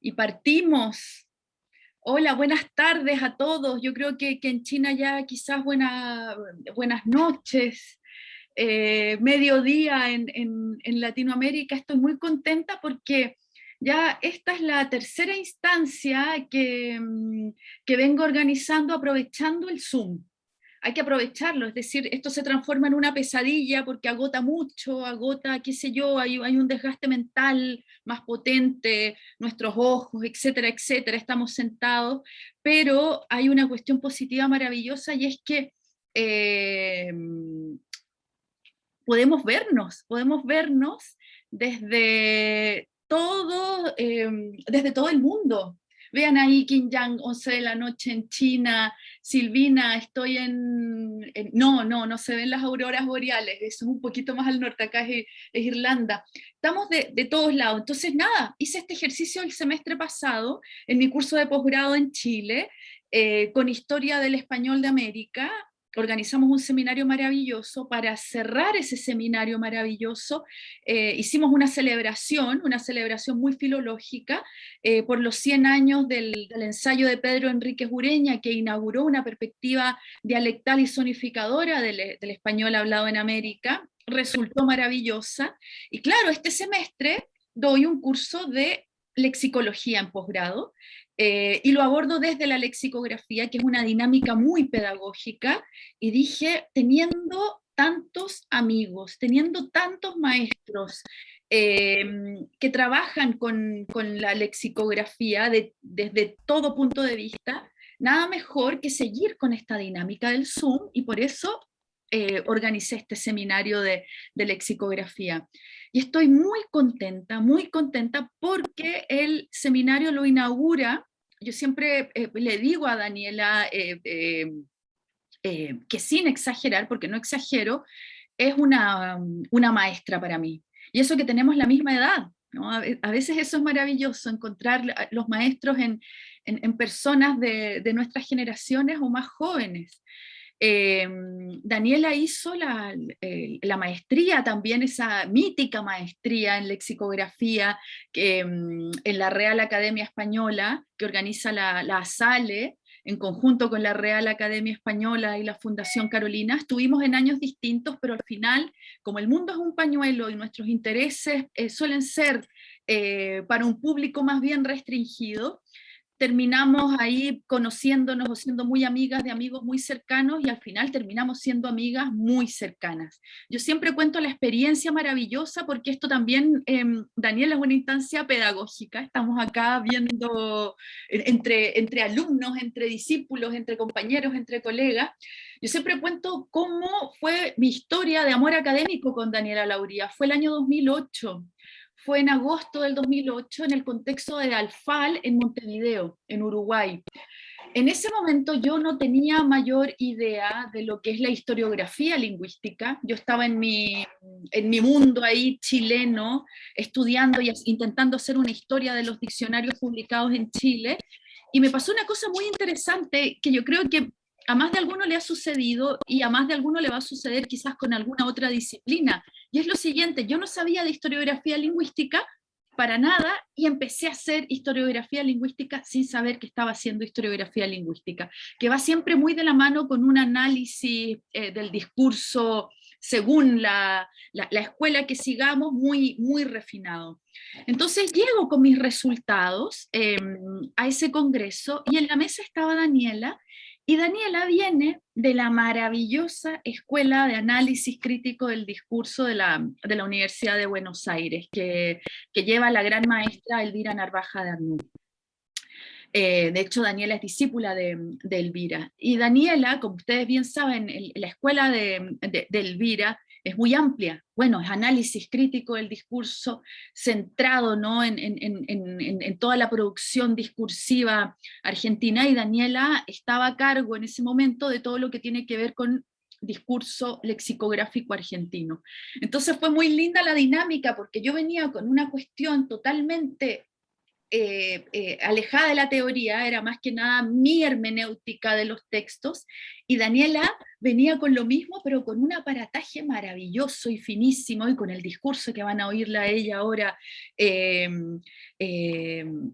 y partimos. Hola, buenas tardes a todos. Yo creo que, en China ya quizás buenas noches, eh, mediodía en, en, Latinoamérica. Estoy muy contenta porque ya esta es la tercera instancia que, mm, que vengo organizando aprovechando el Zoom hay que aprovecharlo, es decir, esto se transforma en una pesadilla porque agota mucho, agota, qué sé yo, hay, hay un desgaste mental más potente, nuestros ojos, etcétera, etcétera, estamos sentados, pero hay una cuestión positiva maravillosa y es que eh, podemos vernos, podemos vernos desde todo, eh, desde todo el mundo, Vean ahí Kim Yang, 11 de la noche en China, Silvina, estoy en, No, no, no se ven las auroras boreales, eso es un poquito más al norte, acá es, Irlanda. Estamos de, todos lados, entonces nada, hice este ejercicio el semestre pasado en mi curso de posgrado en Chile, eh, con Historia del Español de América, organizamos un seminario maravilloso, para cerrar ese seminario maravilloso eh, hicimos una celebración, una celebración muy filológica eh, por los 100 años del, ensayo de Pedro Enrique Ureña que inauguró una perspectiva dialectal y sonificadora del, del español hablado en América, resultó maravillosa, y claro, este semestre doy un curso de lexicología en posgrado, eh, y lo abordo desde la lexicografía, que es una dinámica muy pedagógica, y dije, teniendo tantos amigos, teniendo tantos maestros eh, que trabajan con, la lexicografía desde todo punto de vista, nada mejor que seguir con esta dinámica del Zoom, y por eso eh, organicé este seminario de, de, lexicografía. Y estoy muy contenta, muy contenta porque el seminario lo inaugura yo siempre eh, le digo a Daniela eh, eh, que sin exagerar, porque no exagero, es una, una, maestra para mí. Y eso que tenemos la misma edad, a, veces eso es maravilloso, encontrar los maestros en, personas de, nuestras generaciones o más jóvenes. Em, Daniela hizo la, la, maestría también, esa mítica maestría en lexicografía em, en la Real Academia Española, que organiza la, la SALE, en conjunto con la Real Academia Española y la Fundación Carolina, estuvimos en años distintos, pero al final, como el mundo es un pañuelo y nuestros intereses eh, suelen ser eh, para un público más bien restringido, terminamos ahí conociéndonos o siendo muy amigas de amigos muy cercanos y al final terminamos siendo amigas muy cercanas. Yo siempre cuento la experiencia maravillosa porque esto también, eh, Daniel, es una instancia pedagógica, estamos acá viendo entre, entre alumnos, entre discípulos, entre compañeros, entre colegas. Yo siempre cuento cómo fue mi historia de amor académico con Daniela Lauría, fue el año 2008 fue en agosto del 2008 en el contexto de Alfal en Montevideo, en Uruguay. En ese momento yo no tenía mayor idea de lo que es la historiografía lingüística. Yo estaba en mi, en mi mundo ahí chileno, estudiando y intentando hacer una historia de los diccionarios publicados en Chile, y me pasó una cosa muy interesante que yo creo que a más de alguno le ha sucedido y a más de alguno le va a suceder quizás con alguna otra disciplina. Y es lo siguiente, yo no sabía de historiografía lingüística para nada y empecé a hacer historiografía lingüística sin saber que estaba haciendo historiografía lingüística, que va siempre muy de la mano con un análisis eh, del discurso según la, escuela que sigamos, muy, muy refinado. Entonces llego con mis resultados em, a ese congreso y en la mesa estaba Daniela y Daniela viene de la maravillosa Escuela de Análisis Crítico del Discurso de la, Universidad de Buenos Aires, que, lleva la gran maestra Elvira Narvaja de Arnú. Eh, de hecho, Daniela es discípula de, Elvira. Y Daniela, como ustedes bien saben, la escuela de, de Elvira es muy amplia. Bueno, es análisis crítico del discurso centrado ¿no? en, en, toda la producción discursiva argentina y Daniela estaba a cargo en ese momento de todo lo que tiene que ver con discurso lexicográfico argentino. Entonces fue muy linda la dinámica porque yo venía con una cuestión totalmente eh, eh, alejada de la teoría, era más que nada mi hermenéutica de los textos, y Daniela venía con lo mismo, pero con un aparataje maravilloso y finísimo, y con el discurso que van a oírla ella ahora, em, em,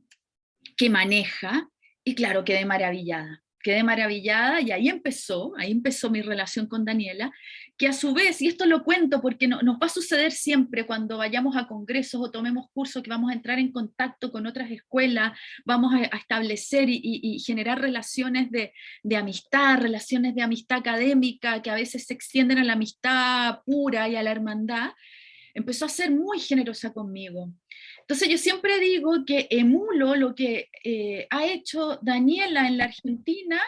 que maneja, y claro, quedé maravillada quedé maravillada y ahí empezó, ahí empezó mi relación con Daniela, que a su vez, y esto lo cuento porque no, nos va a suceder siempre cuando vayamos a congresos o tomemos cursos, que vamos a entrar en contacto con otras escuelas, vamos a, establecer y, generar relaciones de, amistad, relaciones de amistad académica, que a veces se extienden a la amistad pura y a la hermandad, empezó a ser muy generosa conmigo. Entonces yo siempre digo que emulo lo que eh, ha hecho Daniela en la Argentina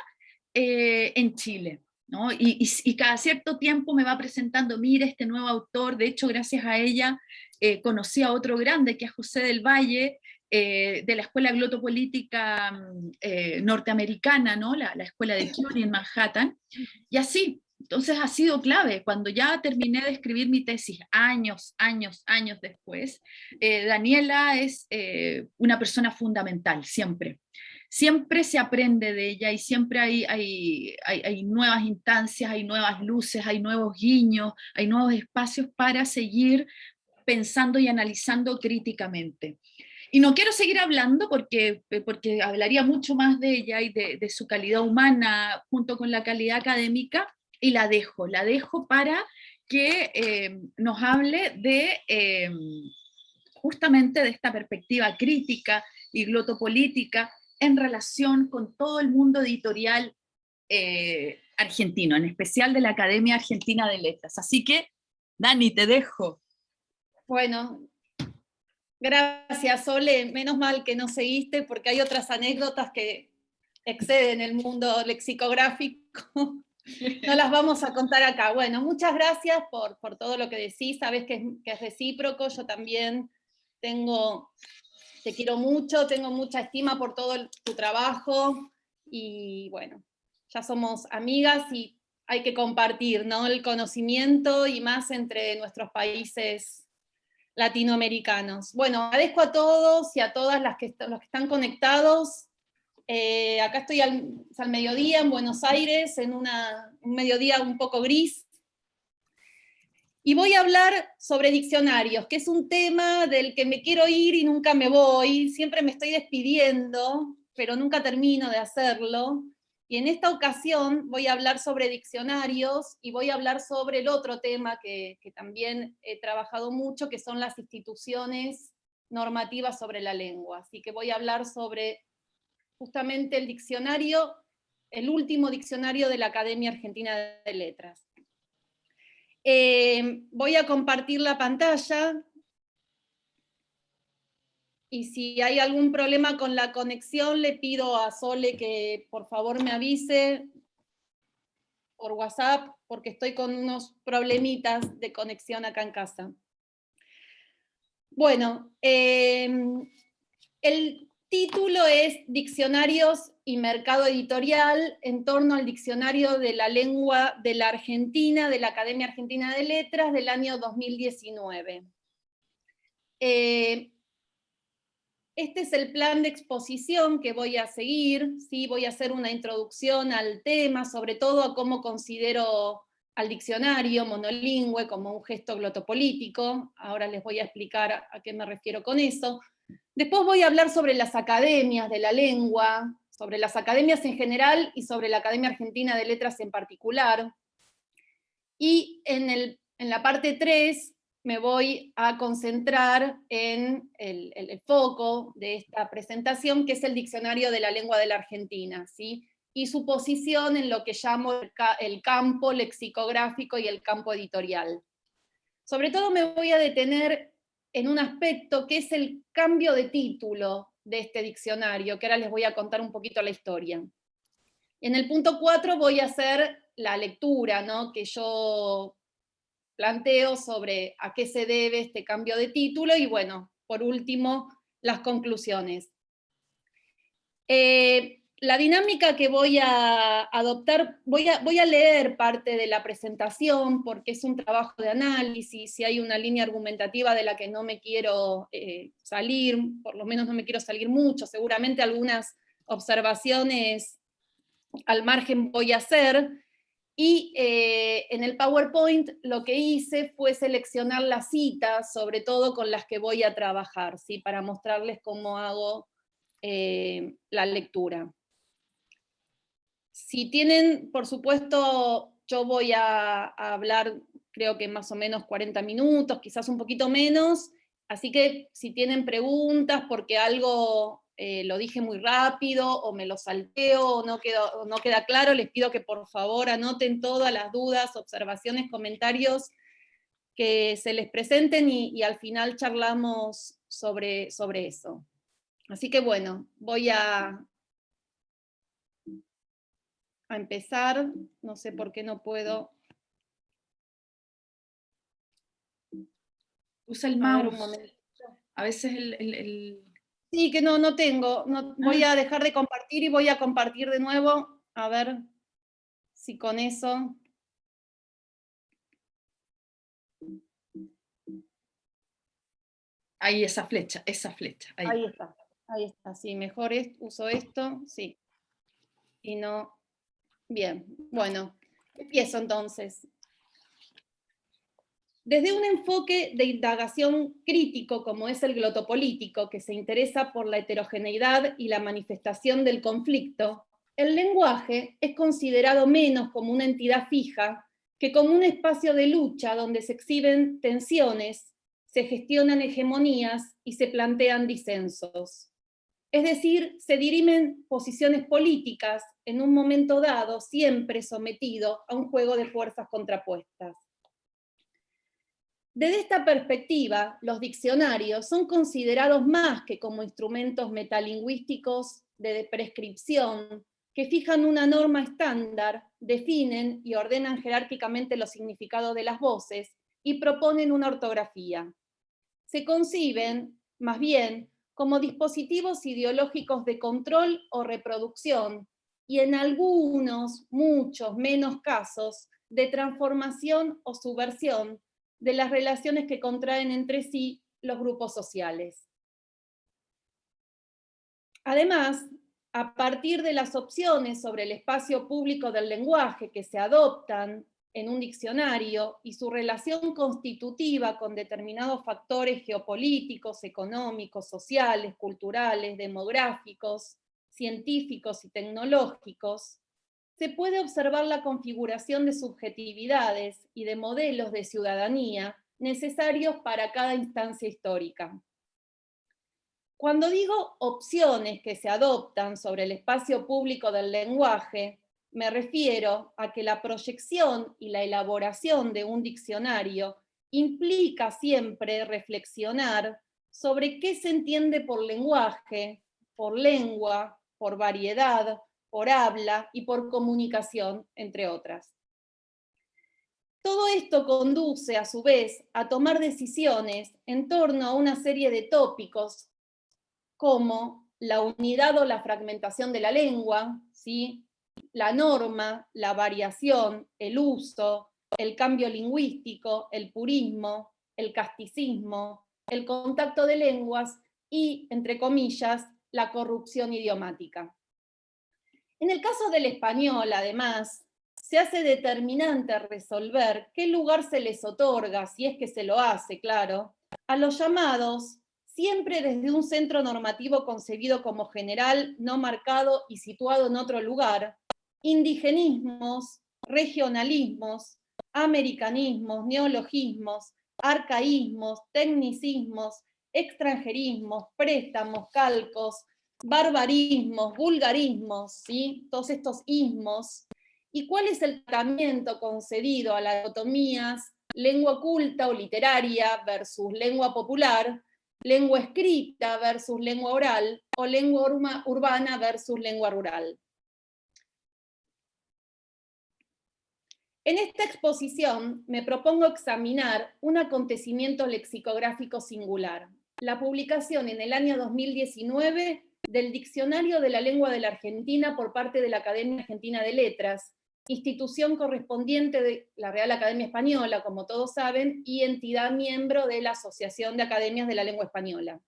eh, en Chile. ¿No? Y, cada cierto tiempo me va presentando, mire este nuevo autor, de hecho gracias a ella eh, conocí a otro grande que es José del Valle, de la Escuela Glotopolítica mm, norteamericana, ¿no? la, la escuela de Curie en Manhattan, y así, entonces ha sido clave, cuando ya terminé de escribir mi tesis, años, años, años después, eh, Daniela es eh, una persona fundamental, siempre. Siempre se aprende de ella y siempre hay, hay, hay, nuevas instancias, hay nuevas luces, hay nuevos guiños, hay nuevos espacios para seguir pensando y analizando críticamente. Y no quiero seguir hablando porque, porque hablaría mucho más de ella y de, su calidad humana junto con la calidad académica, y la dejo, la dejo para que eh, nos hable de eh, justamente de esta perspectiva crítica y glotopolítica en relación con todo el mundo editorial eh, argentino, en especial de la Academia Argentina de Letras. Así que, Dani, te dejo. Bueno, gracias, Ole. Menos mal que no seguiste, porque hay otras anécdotas que exceden el mundo lexicográfico no las vamos a contar acá. Bueno, muchas gracias por, todo lo que decís, sabes que es, recíproco, yo también tengo, te quiero mucho, tengo mucha estima por todo tu trabajo, y bueno, ya somos amigas y hay que compartir ¿no? el conocimiento y más entre nuestros países latinoamericanos. Bueno, agradezco a todos y a todas las que, los que están conectados, eh, acá estoy al, mediodía en Buenos Aires, en un mediodía un poco gris. Y voy a hablar sobre diccionarios, que es un tema del que me quiero ir y nunca me voy. Siempre me estoy despidiendo, pero nunca termino de hacerlo. Y en esta ocasión voy a hablar sobre diccionarios y voy a hablar sobre el otro tema que también he trabajado mucho, que son las instituciones normativas sobre la lengua. Así que voy a hablar sobre justamente el diccionario, el último diccionario de la Academia Argentina de Letras. Eh, voy a compartir la pantalla, y si hay algún problema con la conexión, le pido a Sole que por favor me avise por WhatsApp, porque estoy con unos problemitas de conexión acá en casa. Bueno, eh, el título es Diccionarios y Mercado Editorial en torno al Diccionario de la Lengua de la Argentina, de la Academia Argentina de Letras del año 2019. Eh, este es el plan de exposición que voy a seguir, ¿sí? voy a hacer una introducción al tema, sobre todo a cómo considero al diccionario monolingüe como un gesto glotopolítico, ahora les voy a explicar a qué me refiero con eso, Después voy a hablar sobre las academias de la lengua, sobre las academias en general y sobre la Academia Argentina de Letras en particular. Y en, la parte 3 me voy a concentrar en el, foco de esta presentación, que es el Diccionario de la Lengua de la Argentina, ¿sí? y su posición en lo que llamo el campo lexicográfico y el campo editorial. Sobre todo me voy a detener en un aspecto que es el cambio de título de este diccionario, que ahora les voy a contar un poquito la historia. En el punto 4 voy a hacer la lectura ¿no? que yo planteo sobre a qué se debe este cambio de título, y bueno, por último, las conclusiones. Eh, la dinámica que voy a adoptar, voy a, leer parte de la presentación porque es un trabajo de análisis, si hay una línea argumentativa de la que no me quiero eh, salir, por lo menos no me quiero salir mucho, seguramente algunas observaciones al margen voy a hacer, y eh, en el PowerPoint lo que hice fue seleccionar las citas, sobre todo con las que voy a trabajar, ¿sí? para mostrarles cómo hago eh, la lectura. Si tienen, por supuesto, yo voy a, hablar creo que más o menos 40 minutos, quizás un poquito menos, así que si tienen preguntas porque algo eh, lo dije muy rápido, o me lo salteo, o no, no queda claro, les pido que por favor anoten todas las dudas, observaciones, comentarios que se les presenten y, y al final charlamos sobre, sobre eso. Así que bueno, voy a, a empezar, no sé por qué no puedo. Usa el mouse. A, veces el, Sí, que no, no tengo. No, voy a dejar de compartir y voy a compartir de nuevo. A ver si con eso... Ahí esa flecha, esa flecha. Ahí, está, ahí está. Sí, mejor uso esto, sí. Y no Bien, bueno, empiezo entonces. Desde un enfoque de indagación crítico como es el glotopolítico, que se interesa por la heterogeneidad y la manifestación del conflicto, el lenguaje es considerado menos como una entidad fija que como un espacio de lucha donde se exhiben tensiones, se gestionan hegemonías y se plantean disensos. Es decir, se dirimen posiciones políticas en un momento dado, siempre sometido a un juego de fuerzas contrapuestas. Desde esta perspectiva, los diccionarios son considerados más que como instrumentos metalingüísticos de prescripción, que fijan una norma estándar, definen y ordenan jerárquicamente los significados de las voces y proponen una ortografía. Se conciben, más bien, como dispositivos ideológicos de control o reproducción, y en algunos, muchos menos casos, de transformación o subversión de las relaciones que contraen entre sí los grupos sociales. Además, a partir de las opciones sobre el espacio público del lenguaje que se adoptan en un diccionario y su relación constitutiva con determinados factores geopolíticos, económicos, sociales, culturales, demográficos, científicos y tecnológicos, se puede observar la configuración de subjetividades y de modelos de ciudadanía necesarios para cada instancia histórica. Cuando digo opciones que se adoptan sobre el espacio público del lenguaje, me refiero a que la proyección y la elaboración de un diccionario implica siempre reflexionar sobre qué se entiende por lenguaje, por lengua, por variedad, por habla y por comunicación, entre otras. Todo esto conduce, a su vez, a tomar decisiones en torno a una serie de tópicos, como la unidad o la fragmentación de la lengua, ¿sí? La norma, la variación, el uso, el cambio lingüístico, el purismo, el casticismo, el contacto de lenguas y, entre comillas, la corrupción idiomática. En el caso del español, además, se hace determinante resolver qué lugar se les otorga, si es que se lo hace, claro, a los llamados, siempre desde un centro normativo concebido como general, no marcado y situado en otro lugar, indigenismos, regionalismos, americanismos, neologismos, arcaísmos, tecnicismos, extranjerismos, préstamos, calcos, barbarismos, vulgarismos, ¿sí? todos estos ismos, y cuál es el tratamiento concedido a las dicotomías lengua culta o literaria versus lengua popular, lengua escrita versus lengua oral, o lengua urbana versus lengua rural. En esta exposición me propongo examinar un acontecimiento lexicográfico singular, la publicación en el año 2019 del Diccionario de la Lengua de la Argentina por parte de la Academia Argentina de Letras, institución correspondiente de la Real Academia Española, como todos saben, y entidad miembro de la Asociación de Academias de la Lengua Española.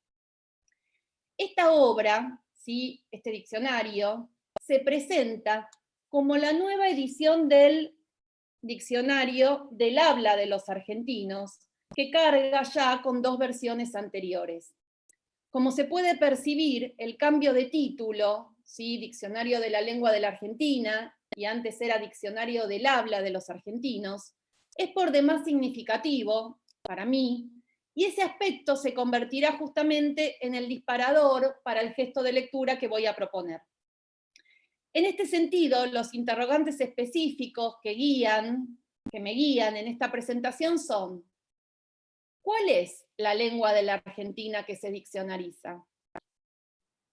Esta obra, ¿sí? este diccionario, se presenta como la nueva edición del diccionario del habla de los argentinos, que carga ya con dos versiones anteriores. Como se puede percibir, el cambio de título, ¿sí? Diccionario de la Lengua de la Argentina, y antes era Diccionario del Habla de los Argentinos, es por demás significativo, para mí, y ese aspecto se convertirá justamente en el disparador para el gesto de lectura que voy a proponer. En este sentido, los interrogantes específicos que guían, que me guían en esta presentación son, ¿cuál es la lengua de la Argentina que se diccionariza?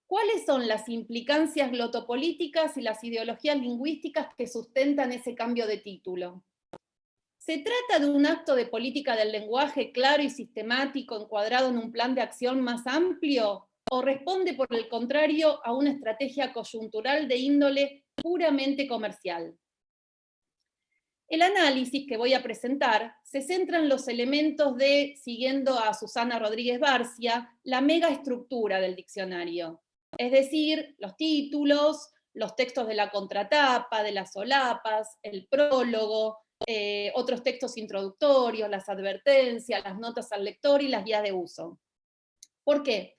¿Cuáles son las implicancias glotopolíticas y las ideologías lingüísticas que sustentan ese cambio de título? ¿Se trata de un acto de política del lenguaje claro y sistemático encuadrado en un plan de acción más amplio? ¿O responde por el contrario a una estrategia coyuntural de índole puramente comercial? El análisis que voy a presentar se centra en los elementos de, siguiendo a Susana Rodríguez Barcia, la megaestructura del diccionario. Es decir, los títulos, los textos de la contratapa, de las solapas, el prólogo, eh, otros textos introductorios, las advertencias, las notas al lector y las guías de uso. ¿Por qué?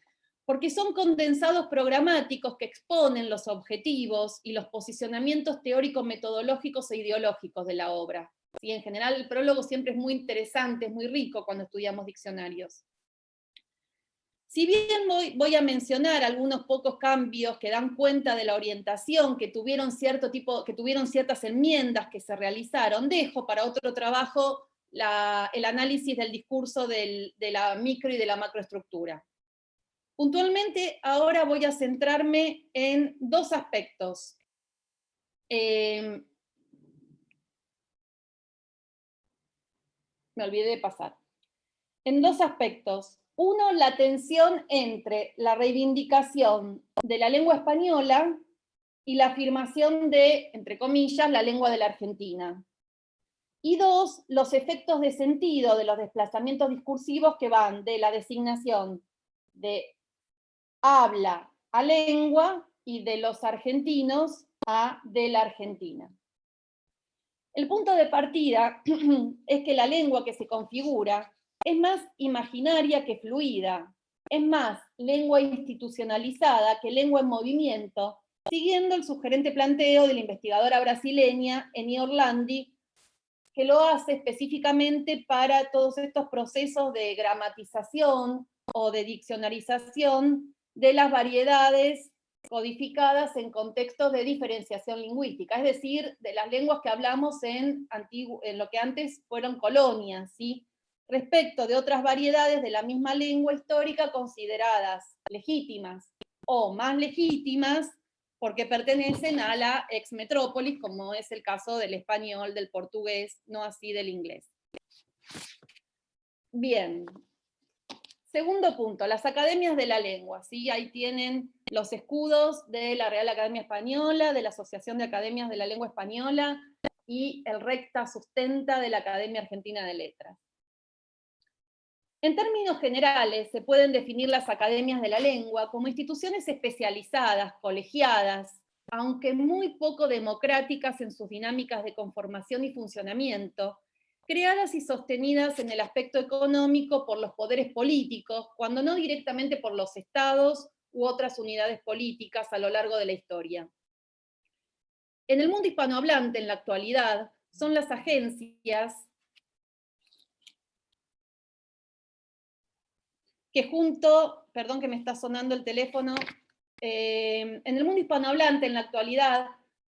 Porque son condensados programáticos que exponen los objetivos y los posicionamientos teóricos, metodológicos e ideológicos de la obra. Y en general el prólogo siempre es muy interesante, es muy rico cuando estudiamos diccionarios. Si bien voy, a mencionar algunos pocos cambios que dan cuenta de la orientación, que tuvieron, cierto tipo, que tuvieron ciertas enmiendas que se realizaron, dejo para otro trabajo el análisis del discurso de la micro y de la macroestructura. Puntualmente ahora voy a centrarme en dos aspectos. Em, me olvidé de pasar. En dos aspectos. Uno, la tensión entre la reivindicación de la lengua española y la afirmación de, entre comillas, la lengua de la Argentina. Y dos, los efectos de sentido de los desplazamientos discursivos que van de la designación de habla a lengua y de los argentinos a de la Argentina. El punto de partida es que la lengua que se configura es más imaginaria que fluida, es más lengua institucionalizada que lengua en movimiento, siguiendo el sugerente planteo de la investigadora brasileña Eni Orlandi, que lo hace específicamente para todos estos procesos de gramatización o de diccionarización de las variedades codificadas en contextos de diferenciación lingüística, es decir, de las lenguas que hablamos en, en lo que antes fueron colonias, ¿sí? respecto de otras variedades de la misma lengua histórica consideradas legítimas o más legítimas porque pertenecen a la ex metrópolis, como es el caso del español, del portugués, no así del inglés. Bien, Segundo punto, las academias de la lengua. ¿sí? Ahí tienen los escudos de la Real Academia Española, de la Asociación de Academias de la Lengua Española, y el recta sustenta de la Academia Argentina de Letras. En términos generales, se pueden definir las academias de la lengua como instituciones especializadas, colegiadas, aunque muy poco democráticas en sus dinámicas de conformación y funcionamiento, creadas y sostenidas en el aspecto económico por los poderes políticos, cuando no directamente por los estados u otras unidades políticas a lo largo de la historia. En el mundo hispanohablante, en la actualidad, son las agencias que junto, perdón que me está sonando el teléfono, eh, en el mundo hispanohablante en la actualidad,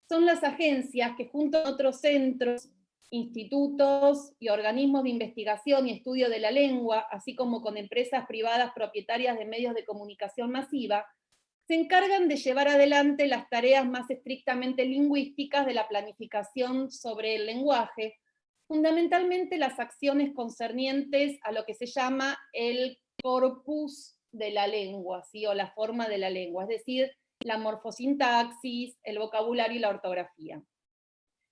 son las agencias que junto a otros centros institutos y organismos de investigación y estudio de la lengua, así como con empresas privadas propietarias de medios de comunicación masiva, se encargan de llevar adelante las tareas más estrictamente lingüísticas de la planificación sobre el lenguaje, fundamentalmente las acciones concernientes a lo que se llama el corpus de la lengua, ¿sí? o la forma de la lengua, es decir, la morfosintaxis, el vocabulario y la ortografía,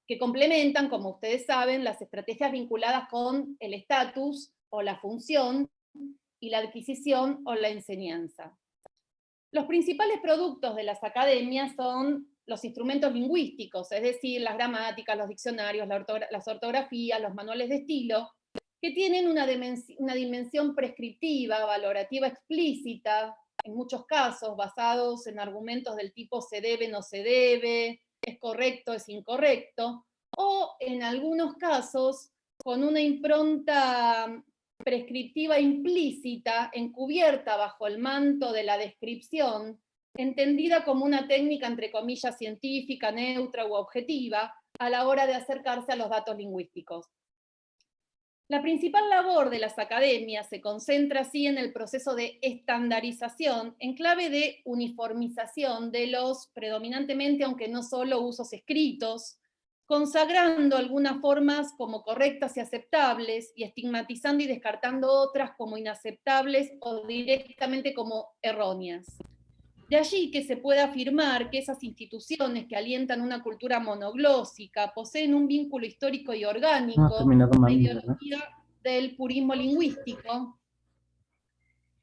que complementan, como ustedes saben, las estrategias vinculadas con el estatus o la función y la adquisición o la enseñanza. Los principales productos de las academias son los instrumentos lingüísticos, es decir, las gramáticas, los diccionarios, las ortografías, los manuales de estilo, que tienen una, dimensión prescriptiva, valorativa explícita, en muchos casos basados en argumentos del tipo se debe, no se debe, es correcto, es incorrecto, o en algunos casos con una impronta prescriptiva implícita, encubierta bajo el manto de la descripción, entendida como una técnica entre comillas científica, neutra u objetiva, a la hora de acercarse a los datos lingüísticos. La principal labor de las academias se concentra así en el proceso de estandarización en clave de uniformización de los predominantemente, aunque no solo usos escritos, consagrando algunas formas como correctas y aceptables y estigmatizando y descartando otras como inaceptables o directamente como erróneas. De allí que se puede afirmar que esas instituciones que alientan una cultura monoglósica poseen un vínculo histórico y orgánico con la ideología del purismo lingüístico,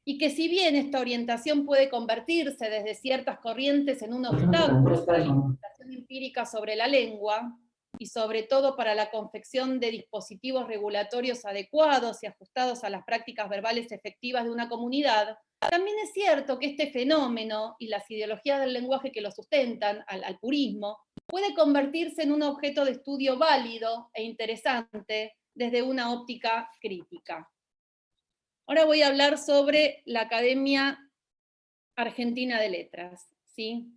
y que si bien esta orientación puede convertirse desde ciertas corrientes en un obstáculo para la investigación empírica sobre la lengua, y sobre todo para la confección de dispositivos regulatorios adecuados y ajustados a las prácticas verbales efectivas de una comunidad, también es cierto que este fenómeno y las ideologías del lenguaje que lo sustentan, al, purismo, puede convertirse en un objeto de estudio válido e interesante desde una óptica crítica. Ahora voy a hablar sobre la Academia Argentina de Letras. ¿sí?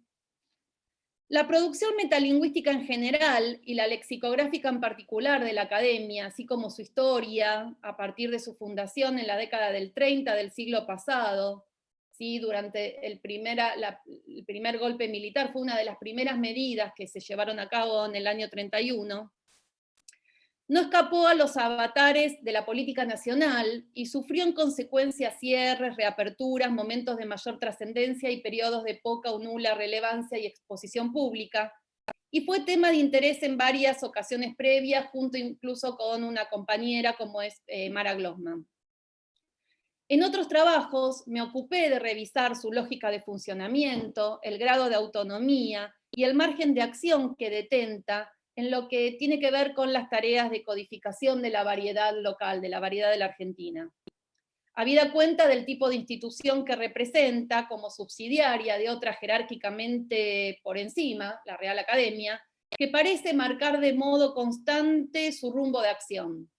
La producción metalingüística en general y la lexicográfica en particular de la academia, así como su historia a partir de su fundación en la década del 30 del siglo pasado, ¿sí? durante el, el primer golpe militar, fue una de las primeras medidas que se llevaron a cabo en el año 31, no escapó a los avatares de la política nacional y sufrió en consecuencia cierres, reaperturas, momentos de mayor trascendencia y periodos de poca o nula relevancia y exposición pública, y fue tema de interés en varias ocasiones previas, junto incluso con una compañera como es eh, Mara Glossman. En otros trabajos me ocupé de revisar su lógica de funcionamiento, el grado de autonomía y el margen de acción que detenta en lo que tiene que ver con las tareas de codificación de la variedad local, de la variedad de la Argentina. Habida cuenta del tipo de institución que representa como subsidiaria de otra jerárquicamente por encima, la Real Academia, que parece marcar de modo constante su rumbo de acción.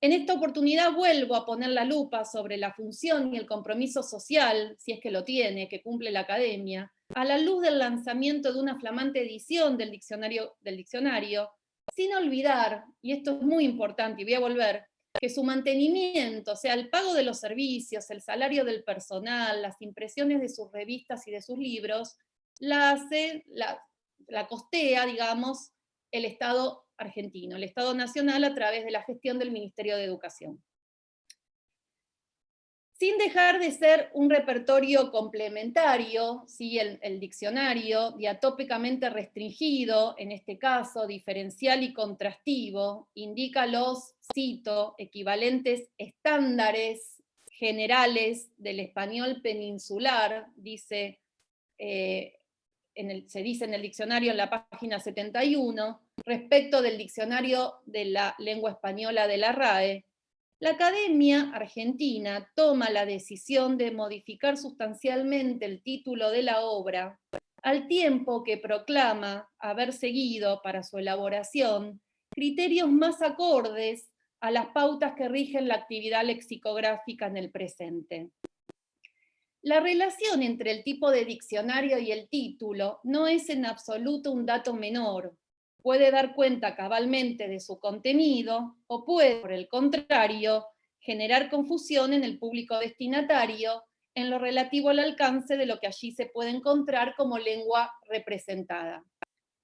En esta oportunidad vuelvo a poner la lupa sobre la función y el compromiso social, si es que lo tiene, que cumple la Academia, a la luz del lanzamiento de una flamante edición del diccionario, del diccionario, sin olvidar, y esto es muy importante y voy a volver, que su mantenimiento, o sea, el pago de los servicios, el salario del personal, las impresiones de sus revistas y de sus libros, la hace, la, la costea, digamos, el Estado argentino, el Estado nacional a través de la gestión del Ministerio de Educación sin dejar de ser un repertorio complementario, ¿sí? el, diccionario, diatópicamente restringido, en este caso diferencial y contrastivo, indica los, cito, equivalentes estándares generales del español peninsular, dice, eh, se dice en el diccionario en la página 71, respecto del diccionario de la lengua española de la RAE, la Academia Argentina toma la decisión de modificar sustancialmente el título de la obra, al tiempo que proclama haber seguido para su elaboración criterios más acordes a las pautas que rigen la actividad lexicográfica en el presente. La relación entre el tipo de diccionario y el título no es en absoluto un dato menor, puede dar cuenta cabalmente de su contenido o puede, por el contrario, generar confusión en el público destinatario en lo relativo al alcance de lo que allí se puede encontrar como lengua representada.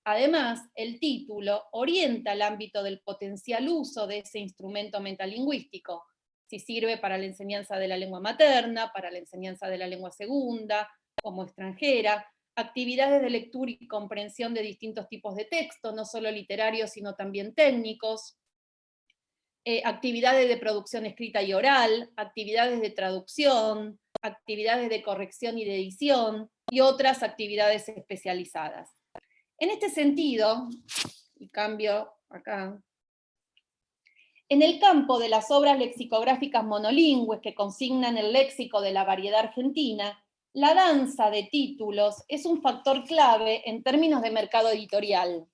Además, el título orienta el ámbito del potencial uso de ese instrumento metalingüístico, si sirve para la enseñanza de la lengua materna, para la enseñanza de la lengua segunda, como extranjera, actividades de lectura y comprensión de distintos tipos de textos, no solo literarios, sino también técnicos, eh, actividades de producción escrita y oral, actividades de traducción, actividades de corrección y de edición, y otras actividades especializadas. En este sentido, y cambio acá, en el campo de las obras lexicográficas monolingües que consignan el léxico de la variedad argentina, la danza de títulos es un factor clave en términos de mercado editorial.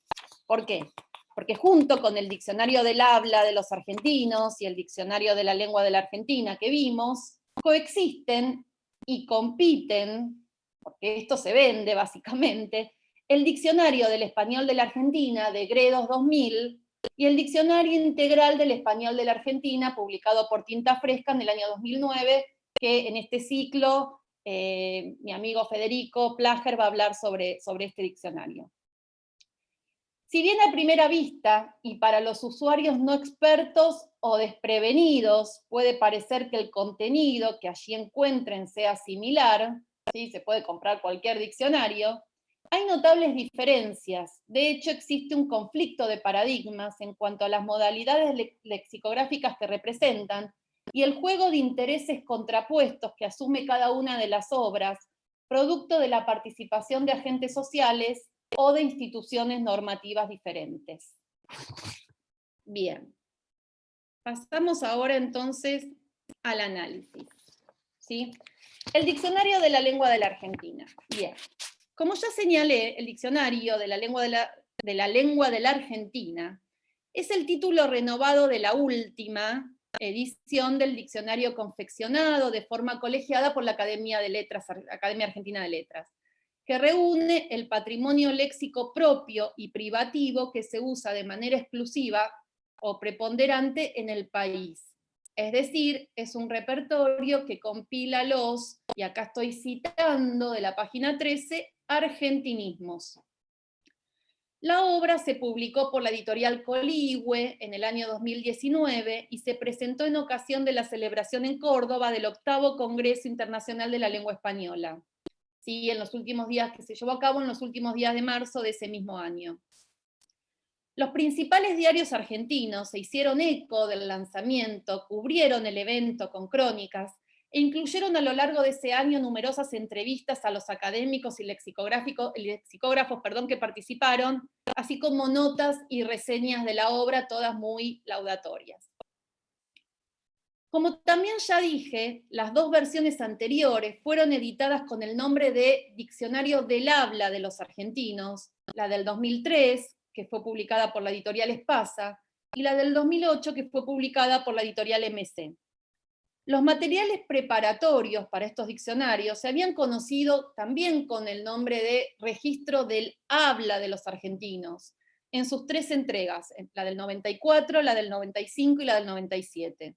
¿Por qué? Porque junto con el diccionario del habla de los argentinos y el diccionario de la lengua de la Argentina que vimos, coexisten y compiten, porque esto se vende básicamente, el diccionario del español de la Argentina de Gredos 2000 y el diccionario integral del español de la Argentina, publicado por Tinta Fresca en el año 2009, que en este ciclo eh, mi amigo Federico Plager va a hablar sobre, sobre este diccionario. Si bien a primera vista, y para los usuarios no expertos o desprevenidos, puede parecer que el contenido que allí encuentren sea similar, ¿sí? se puede comprar cualquier diccionario, hay notables diferencias. De hecho, existe un conflicto de paradigmas en cuanto a las modalidades lexicográficas que representan, y el juego de intereses contrapuestos que asume cada una de las obras, producto de la participación de agentes sociales o de instituciones normativas diferentes. Bien, pasamos ahora entonces al análisis. ¿sí? El diccionario de la lengua de la Argentina. Bien, como ya señalé, el diccionario de la lengua de la, de la, lengua de la Argentina es el título renovado de la última edición del diccionario confeccionado de forma colegiada por la Academia, de Letras, Academia Argentina de Letras, que reúne el patrimonio léxico propio y privativo que se usa de manera exclusiva o preponderante en el país. Es decir, es un repertorio que compila los, y acá estoy citando de la página 13, argentinismos. La obra se publicó por la editorial Coligüe en el año 2019 y se presentó en ocasión de la celebración en Córdoba del octavo Congreso Internacional de la Lengua Española. Sí, en los últimos días que se llevó a cabo en los últimos días de marzo de ese mismo año. Los principales diarios argentinos se hicieron eco del lanzamiento, cubrieron el evento con crónicas, e incluyeron a lo largo de ese año numerosas entrevistas a los académicos y lexicógrafos perdón, que participaron, así como notas y reseñas de la obra, todas muy laudatorias. Como también ya dije, las dos versiones anteriores fueron editadas con el nombre de Diccionario del Habla de los Argentinos, la del 2003, que fue publicada por la editorial Espasa, y la del 2008, que fue publicada por la editorial MC. Los materiales preparatorios para estos diccionarios se habían conocido también con el nombre de Registro del Habla de los Argentinos, en sus tres entregas, la del 94, la del 95 y la del 97.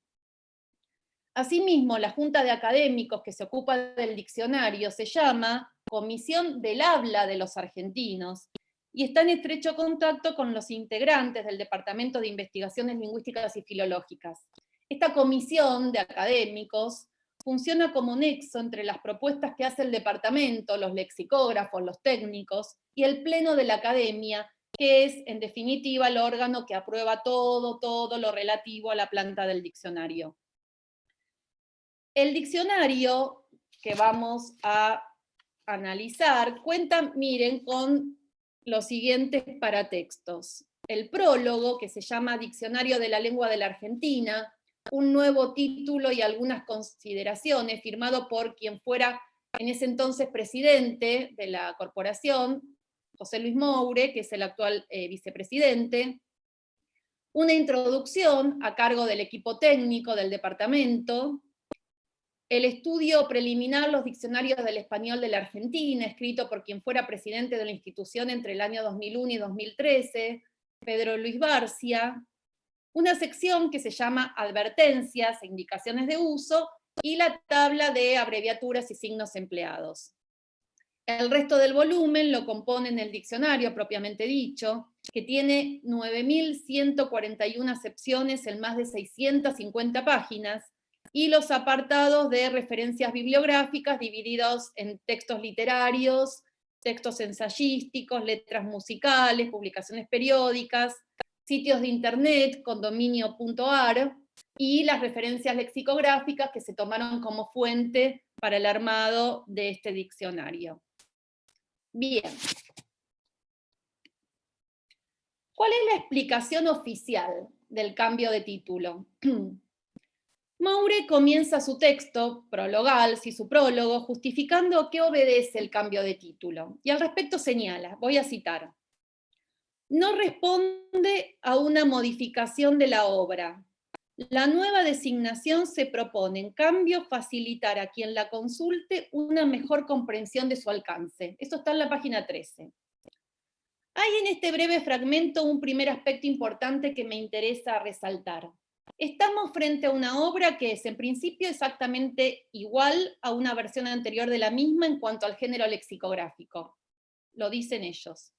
Asimismo, la Junta de Académicos que se ocupa del diccionario se llama Comisión del Habla de los Argentinos, y está en estrecho contacto con los integrantes del Departamento de Investigaciones Lingüísticas y Filológicas, esta comisión de académicos funciona como nexo entre las propuestas que hace el departamento, los lexicógrafos, los técnicos, y el pleno de la academia, que es, en definitiva, el órgano que aprueba todo, todo lo relativo a la planta del diccionario. El diccionario que vamos a analizar cuenta, miren, con los siguientes paratextos. El prólogo, que se llama Diccionario de la Lengua de la Argentina, un nuevo título y algunas consideraciones, firmado por quien fuera en ese entonces presidente de la corporación, José Luis Moure, que es el actual eh, vicepresidente, una introducción a cargo del equipo técnico del departamento, el estudio preliminar Los diccionarios del español de la Argentina, escrito por quien fuera presidente de la institución entre el año 2001 y 2013, Pedro Luis Barcia, una sección que se llama advertencias e indicaciones de uso, y la tabla de abreviaturas y signos empleados. El resto del volumen lo componen el diccionario propiamente dicho, que tiene 9.141 acepciones en más de 650 páginas, y los apartados de referencias bibliográficas divididos en textos literarios, textos ensayísticos, letras musicales, publicaciones periódicas, sitios de internet, condominio.ar, y las referencias lexicográficas que se tomaron como fuente para el armado de este diccionario. Bien. ¿Cuál es la explicación oficial del cambio de título? Moure comienza su texto, prologal, si su prólogo, justificando a qué obedece el cambio de título. Y al respecto señala, voy a citar, no responde a una modificación de la obra. La nueva designación se propone, en cambio, facilitar a quien la consulte una mejor comprensión de su alcance. Esto está en la página 13. Hay en este breve fragmento un primer aspecto importante que me interesa resaltar. Estamos frente a una obra que es en principio exactamente igual a una versión anterior de la misma en cuanto al género lexicográfico. Lo dicen ellos.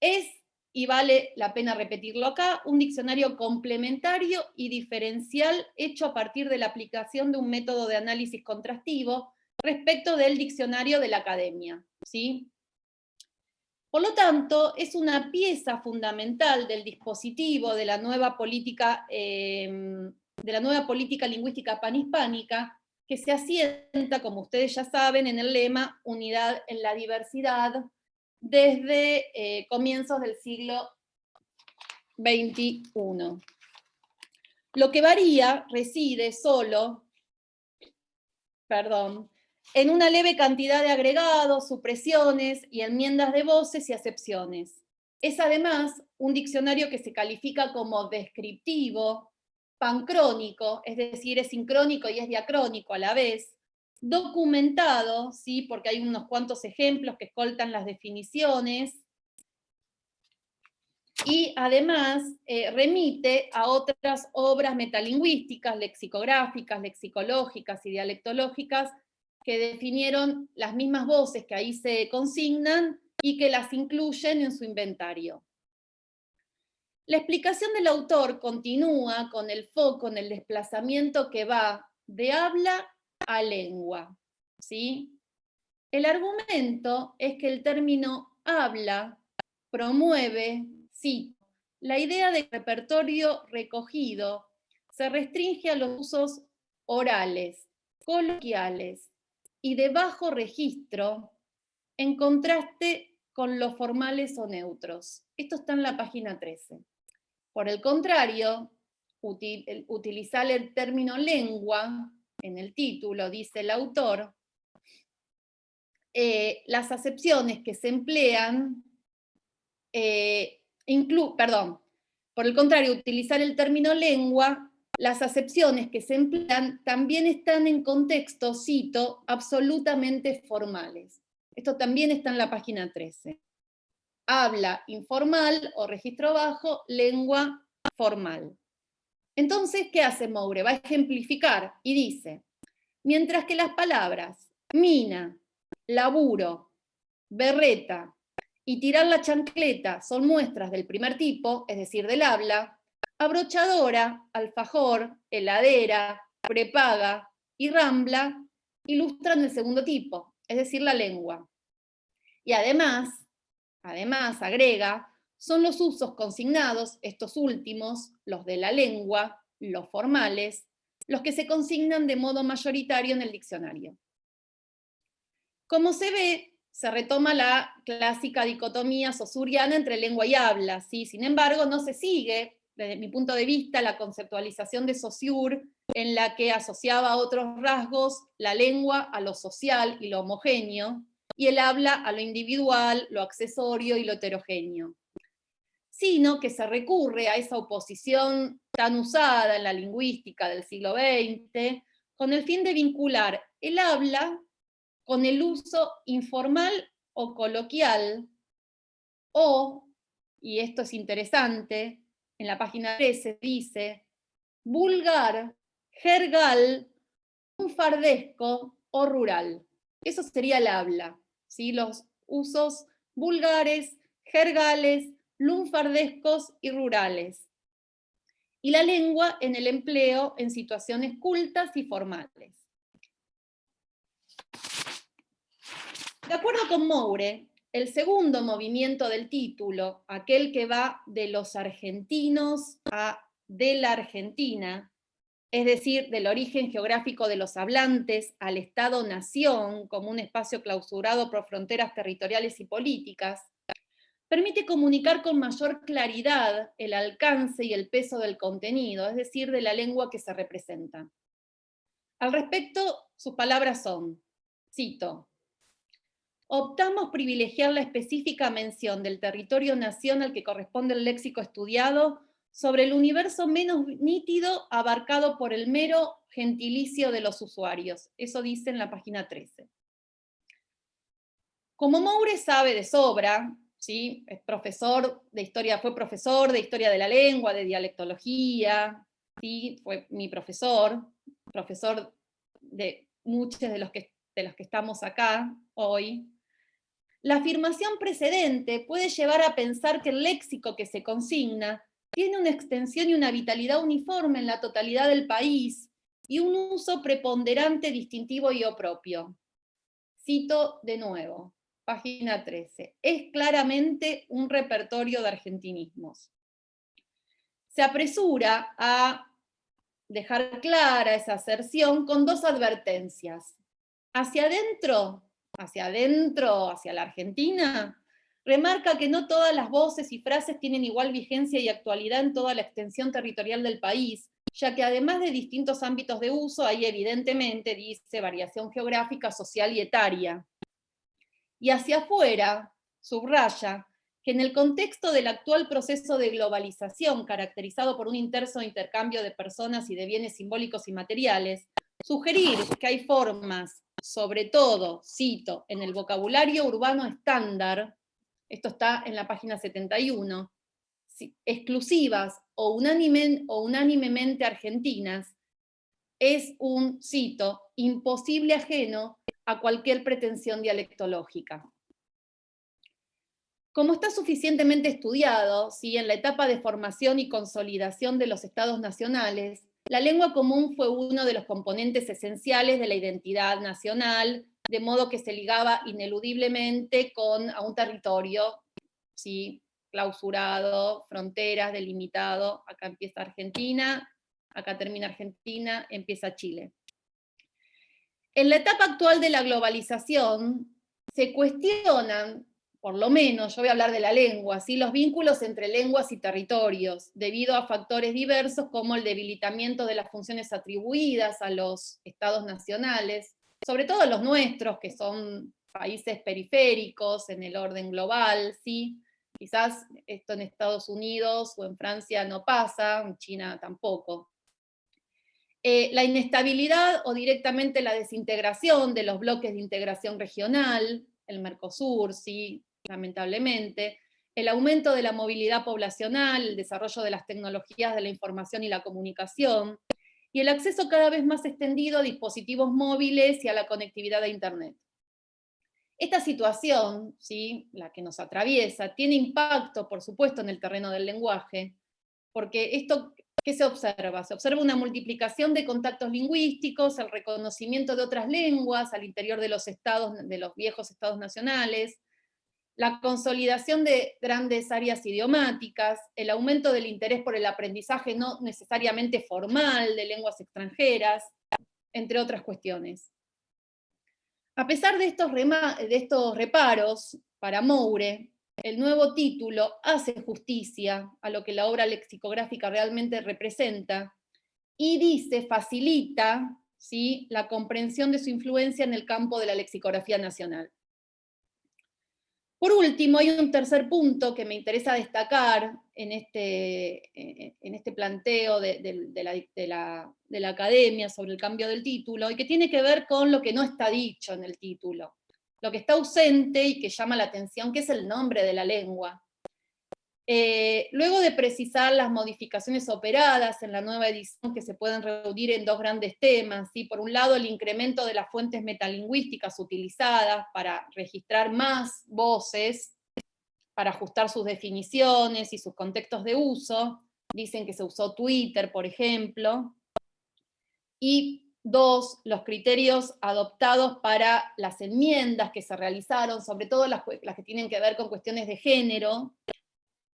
Es, y vale la pena repetirlo acá, un diccionario complementario y diferencial hecho a partir de la aplicación de un método de análisis contrastivo respecto del diccionario de la academia. ¿sí? Por lo tanto, es una pieza fundamental del dispositivo de la nueva política, em, de la nueva política lingüística panhispánica, que se asienta, como ustedes ya saben, en el lema Unidad en la diversidad, desde eh, comienzos del siglo XXI. Lo que varía reside solo, perdón, en una leve cantidad de agregados, supresiones y enmiendas de voces y acepciones. Es además un diccionario que se califica como descriptivo, pancrónico, es decir, es sincrónico y es diacrónico a la vez, documentado, ¿sí? porque hay unos cuantos ejemplos que escoltan las definiciones, y además eh, remite a otras obras metalingüísticas, lexicográficas, lexicológicas y dialectológicas que definieron las mismas voces que ahí se consignan y que las incluyen en su inventario. La explicación del autor continúa con el foco en el desplazamiento que va de habla a lengua. ¿sí? El argumento es que el término habla promueve, sí, la idea de repertorio recogido se restringe a los usos orales, coloquiales, y de bajo registro en contraste con los formales o neutros. Esto está en la página 13. Por el contrario, utilizar el término lengua en el título, dice el autor, eh, las acepciones que se emplean, eh, perdón, por el contrario, utilizar el término lengua las acepciones que se emplean también están en contexto, cito, absolutamente formales. Esto también está en la página 13. Habla informal o registro bajo, lengua formal. Entonces, ¿qué hace Moure? Va a ejemplificar y dice, mientras que las palabras mina, laburo, berreta y tirar la chancleta son muestras del primer tipo, es decir, del habla, abrochadora, alfajor, heladera, prepaga y rambla ilustran el segundo tipo, es decir, la lengua. Y además, además, agrega, son los usos consignados, estos últimos, los de la lengua, los formales, los que se consignan de modo mayoritario en el diccionario. Como se ve, se retoma la clásica dicotomía sosuriana entre lengua y habla, ¿sí? sin embargo no se sigue desde mi punto de vista, la conceptualización de Saussure, en la que asociaba otros rasgos la lengua a lo social y lo homogéneo, y el habla a lo individual, lo accesorio y lo heterogéneo. Sino que se recurre a esa oposición tan usada en la lingüística del siglo XX, con el fin de vincular el habla con el uso informal o coloquial, o, y esto es interesante, en la página 13 dice, vulgar, jergal, fardesco o rural. Eso sería el habla, ¿sí? los usos vulgares, jergales, lunfardescos y rurales. y la lengua en el empleo en situaciones cultas y formales. De acuerdo con Moure, el segundo movimiento del título, aquel que va de los argentinos a de la Argentina, es decir, del origen geográfico de los hablantes al Estado-nación como un espacio clausurado por fronteras territoriales y políticas, permite comunicar con mayor claridad el alcance y el peso del contenido, es decir, de la lengua que se representa. Al respecto, sus palabras son, cito, optamos privilegiar la específica mención del territorio nación al que corresponde el léxico estudiado sobre el universo menos nítido abarcado por el mero gentilicio de los usuarios. Eso dice en la página 13. Como Moure sabe de sobra, ¿sí? es profesor de historia, fue profesor de historia de la lengua, de dialectología, ¿sí? fue mi profesor, profesor de muchos de los, que, de los que estamos acá hoy. La afirmación precedente puede llevar a pensar que el léxico que se consigna tiene una extensión y una vitalidad uniforme en la totalidad del país, y un uso preponderante, distintivo y propio. Cito de nuevo página 13. Es claramente un repertorio de argentinismos. Se apresura a dejar clara esa aserción con dos advertencias. Hacia adentro, hacia adentro, hacia la Argentina, remarca que no todas las voces y frases tienen igual vigencia y actualidad en toda la extensión territorial del país, ya que además de distintos ámbitos de uso, hay evidentemente, dice, variación geográfica, social y etaria y hacia afuera, subraya, que en el contexto del actual proceso de globalización, caracterizado por un intenso intercambio de personas y de bienes simbólicos y materiales, sugerir que hay formas, sobre todo, cito, en el vocabulario urbano estándar, esto está en la página 71, exclusivas o, o unánimemente argentinas, es un, cito, imposible ajeno a cualquier pretensión dialectológica. Como está suficientemente estudiado, ¿sí? en la etapa de formación y consolidación de los estados nacionales, la lengua común fue uno de los componentes esenciales de la identidad nacional, de modo que se ligaba ineludiblemente con a un territorio ¿sí? clausurado, fronteras, delimitado, acá empieza Argentina, acá termina Argentina, empieza Chile. En la etapa actual de la globalización, se cuestionan, por lo menos, yo voy a hablar de la lengua, ¿sí? los vínculos entre lenguas y territorios, debido a factores diversos como el debilitamiento de las funciones atribuidas a los estados nacionales, sobre todo los nuestros, que son países periféricos en el orden global, ¿sí? quizás esto en Estados Unidos o en Francia no pasa, en China tampoco. Eh, la inestabilidad o directamente la desintegración de los bloques de integración regional, el Mercosur, sí, lamentablemente, el aumento de la movilidad poblacional, el desarrollo de las tecnologías de la información y la comunicación, y el acceso cada vez más extendido a dispositivos móviles y a la conectividad a Internet. Esta situación, ¿sí? la que nos atraviesa, tiene impacto, por supuesto, en el terreno del lenguaje, porque esto ¿Qué se observa? Se observa una multiplicación de contactos lingüísticos, el reconocimiento de otras lenguas al interior de los, estados, de los viejos estados nacionales, la consolidación de grandes áreas idiomáticas, el aumento del interés por el aprendizaje no necesariamente formal de lenguas extranjeras, entre otras cuestiones. A pesar de estos, de estos reparos, para Moure, el nuevo título hace justicia a lo que la obra lexicográfica realmente representa y dice, facilita ¿sí? la comprensión de su influencia en el campo de la lexicografía nacional. Por último, hay un tercer punto que me interesa destacar en este, en este planteo de, la, de la academia sobre el cambio del título, y que tiene que ver con lo que no está dicho en el título lo que está ausente y que llama la atención, que es el nombre de la lengua. Eh, luego de precisar las modificaciones operadas en la nueva edición que se pueden reunir en dos grandes temas, ¿sí? por un lado el incremento de las fuentes metalingüísticas utilizadas para registrar más voces, para ajustar sus definiciones y sus contextos de uso, dicen que se usó Twitter, por ejemplo. Y dos, los criterios adoptados para las enmiendas que se realizaron, sobre todo las, que tienen que ver con cuestiones de género,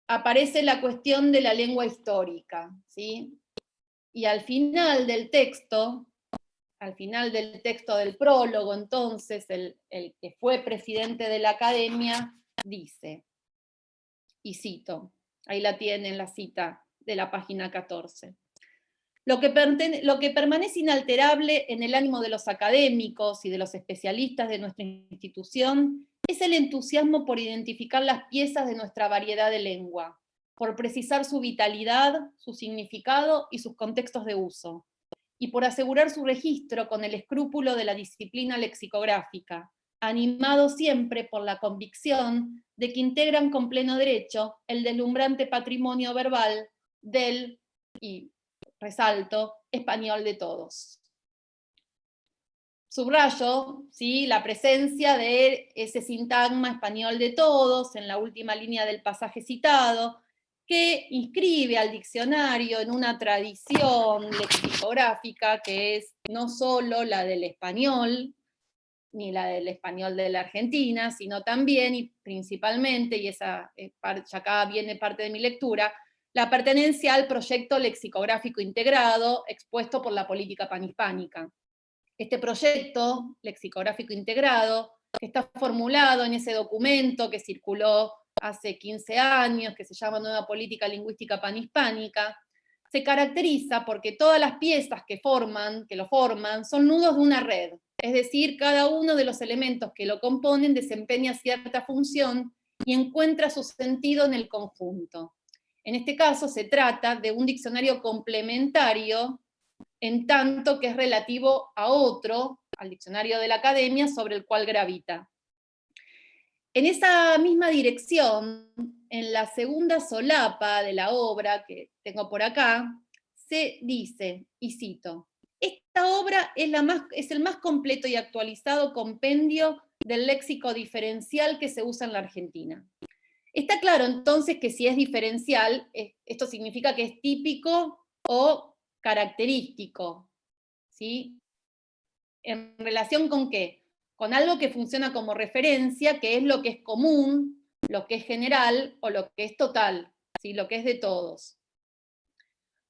aparece la cuestión de la lengua histórica, ¿sí? Y al final del texto, al final del texto del prólogo, entonces, el, el que fue presidente de la academia, dice, y cito, ahí la tienen la cita de la página 14. Lo que, permanece inalterable en el ánimo de los académicos y de los especialistas de nuestra institución es el entusiasmo por identificar las piezas de nuestra variedad de lengua, por precisar su vitalidad, su significado y sus contextos de uso, y por asegurar su registro con el escrúpulo de la disciplina lexicográfica, animado siempre por la convicción de que integran con pleno derecho el deslumbrante patrimonio verbal del, y resalto, español de todos subrayo ¿sí? la presencia de ese sintagma español de todos en la última línea del pasaje citado, que inscribe al diccionario en una tradición lexicográfica que es no solo la del español, ni la del español de la Argentina, sino también y principalmente, y esa ya acá viene parte de mi lectura, la pertenencia al proyecto lexicográfico integrado expuesto por la política panhispánica. Este proyecto lexicográfico integrado, está formulado en ese documento que circuló hace 15 años, que se llama Nueva Política Lingüística Panhispánica, se caracteriza porque todas las piezas que, forman, que lo forman son nudos de una red, es decir, cada uno de los elementos que lo componen desempeña cierta función y encuentra su sentido en el conjunto. En este caso se trata de un diccionario complementario en tanto que es relativo a otro, al diccionario de la academia, sobre el cual gravita. En esa misma dirección, en la segunda solapa de la obra que tengo por acá, se dice, y cito, esta obra es, es el más completo y actualizado compendio del léxico diferencial que se usa en la Argentina. Está claro entonces que si es diferencial, esto significa que es típico o característico, ¿sí? ¿En relación con qué? Con algo que funciona como referencia, que es lo que es común, lo que es general o lo que es total, ¿sí? lo que es de todos.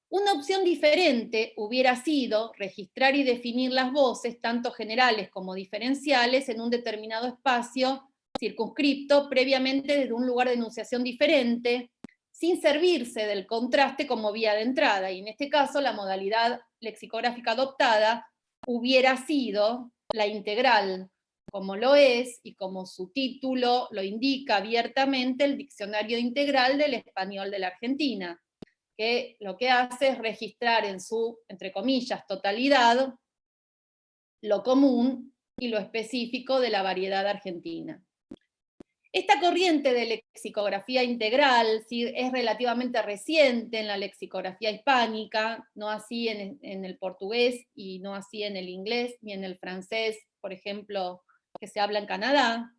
Una opción diferente hubiera sido registrar y definir las voces, tanto generales como diferenciales, en un determinado espacio circunscripto previamente desde un lugar de enunciación diferente, sin servirse del contraste como vía de entrada, y en este caso la modalidad lexicográfica adoptada hubiera sido la integral, como lo es, y como su título lo indica abiertamente, el Diccionario Integral del Español de la Argentina, que lo que hace es registrar en su, entre comillas, totalidad, lo común y lo específico de la variedad argentina. Esta corriente de lexicografía integral es relativamente reciente en la lexicografía hispánica, no así en, el portugués y no así en el inglés ni en el francés, por ejemplo, que se habla en Canadá.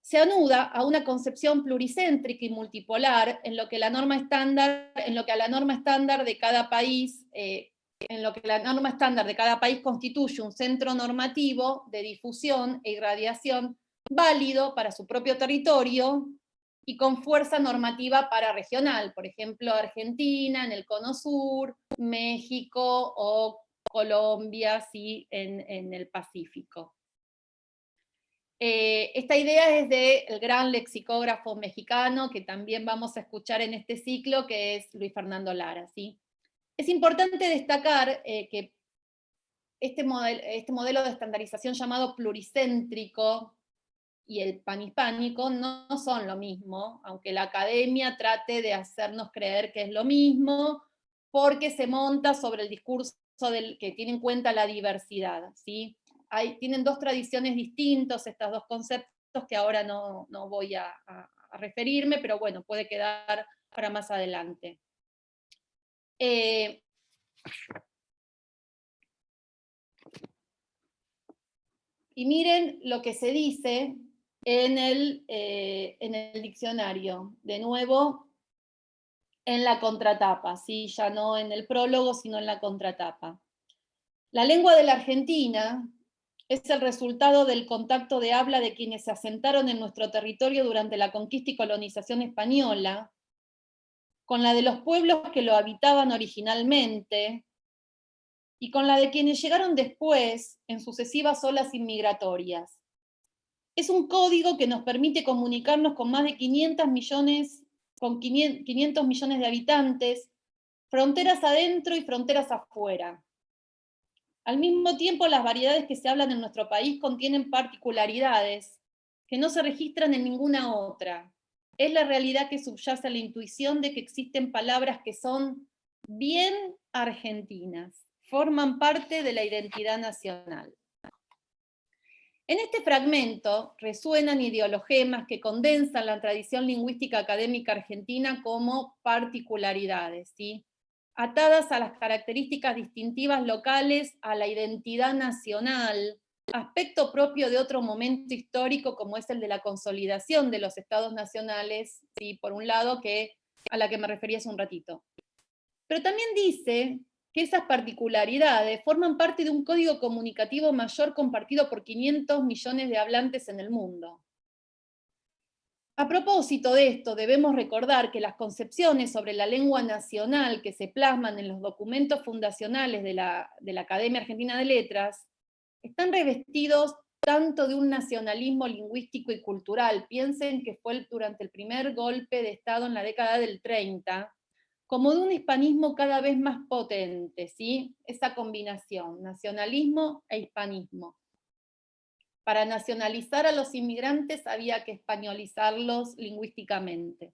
Se anuda a una concepción pluricéntrica y multipolar en lo que la norma estándar, en lo que a la norma estándar de cada país eh, en lo que la norma estándar de cada país constituye un centro normativo de difusión e irradiación válido para su propio territorio y con fuerza normativa para regional, por ejemplo Argentina en el Cono Sur, México o Colombia sí, en, el Pacífico. Eh, esta idea es del gran lexicógrafo mexicano que también vamos a escuchar en este ciclo, que es Luis Fernando Lara. ¿sí? Es importante destacar eh, que este, este modelo de estandarización llamado pluricéntrico, y el panhispánico no, son lo mismo, aunque la academia trate de hacernos creer que es lo mismo, porque se monta sobre el discurso del, que tiene en cuenta la diversidad. ¿sí? Hay, tienen dos tradiciones distintas, estos dos conceptos que ahora no, voy a, referirme, pero bueno, puede quedar para más adelante. Eh, y miren lo que se dice en el, eh, en el diccionario. De nuevo, en la contratapa, ¿sí? ya no en el prólogo, sino en la contratapa. La lengua de la Argentina es el resultado del contacto de habla de quienes se asentaron en nuestro territorio durante la conquista y colonización española, con la de los pueblos que lo habitaban originalmente, y con la de quienes llegaron después en sucesivas olas inmigratorias. Es un código que nos permite comunicarnos con más de 500 millones, con 500 millones de habitantes, fronteras adentro y fronteras afuera. Al mismo tiempo, las variedades que se hablan en nuestro país contienen particularidades que no se registran en ninguna otra. Es la realidad que subyace a la intuición de que existen palabras que son bien argentinas, forman parte de la identidad nacional. En este fragmento resuenan ideologemas que condensan la tradición lingüística académica argentina como particularidades, ¿sí? atadas a las características distintivas locales, a la identidad nacional, aspecto propio de otro momento histórico como es el de la consolidación de los estados nacionales, ¿sí? por un lado, que, a la que me refería hace un ratito. Pero también dice que esas particularidades forman parte de un código comunicativo mayor compartido por 500 millones de hablantes en el mundo. A propósito de esto, debemos recordar que las concepciones sobre la lengua nacional que se plasman en los documentos fundacionales de la, de la Academia Argentina de Letras están revestidos tanto de un nacionalismo lingüístico y cultural, piensen que fue durante el primer golpe de Estado en la década del 30, como de un hispanismo cada vez más potente, ¿sí? Esa combinación, nacionalismo e hispanismo. Para nacionalizar a los inmigrantes había que españolizarlos lingüísticamente.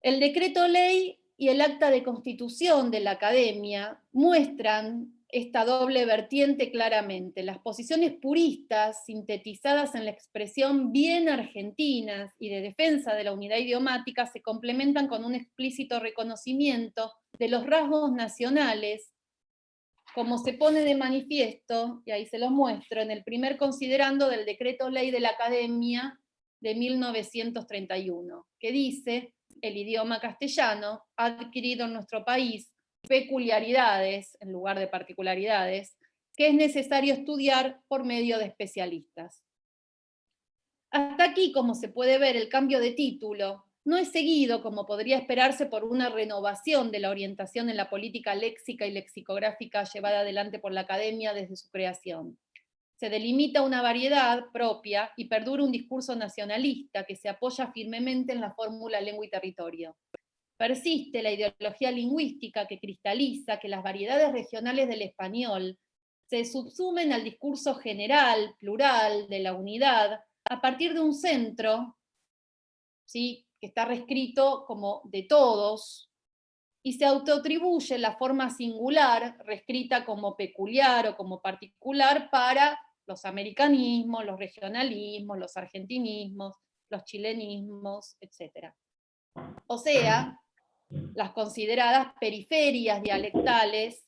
El decreto ley y el acta de constitución de la academia muestran esta doble vertiente claramente. Las posiciones puristas, sintetizadas en la expresión bien argentinas y de defensa de la unidad idiomática, se complementan con un explícito reconocimiento de los rasgos nacionales, como se pone de manifiesto, y ahí se los muestro, en el primer considerando del decreto ley de la Academia de 1931, que dice, el idioma castellano adquirido en nuestro país peculiaridades, en lugar de particularidades, que es necesario estudiar por medio de especialistas. Hasta aquí, como se puede ver, el cambio de título no es seguido, como podría esperarse, por una renovación de la orientación en la política léxica y lexicográfica llevada adelante por la Academia desde su creación. Se delimita una variedad propia y perdura un discurso nacionalista que se apoya firmemente en la fórmula lengua y territorio. Persiste la ideología lingüística que cristaliza que las variedades regionales del español se subsumen al discurso general, plural, de la unidad, a partir de un centro, ¿sí? que está reescrito como de todos, y se autoatribuye la forma singular, reescrita como peculiar o como particular, para los americanismos, los regionalismos, los argentinismos, los chilenismos, etc. O sea, las consideradas periferias dialectales,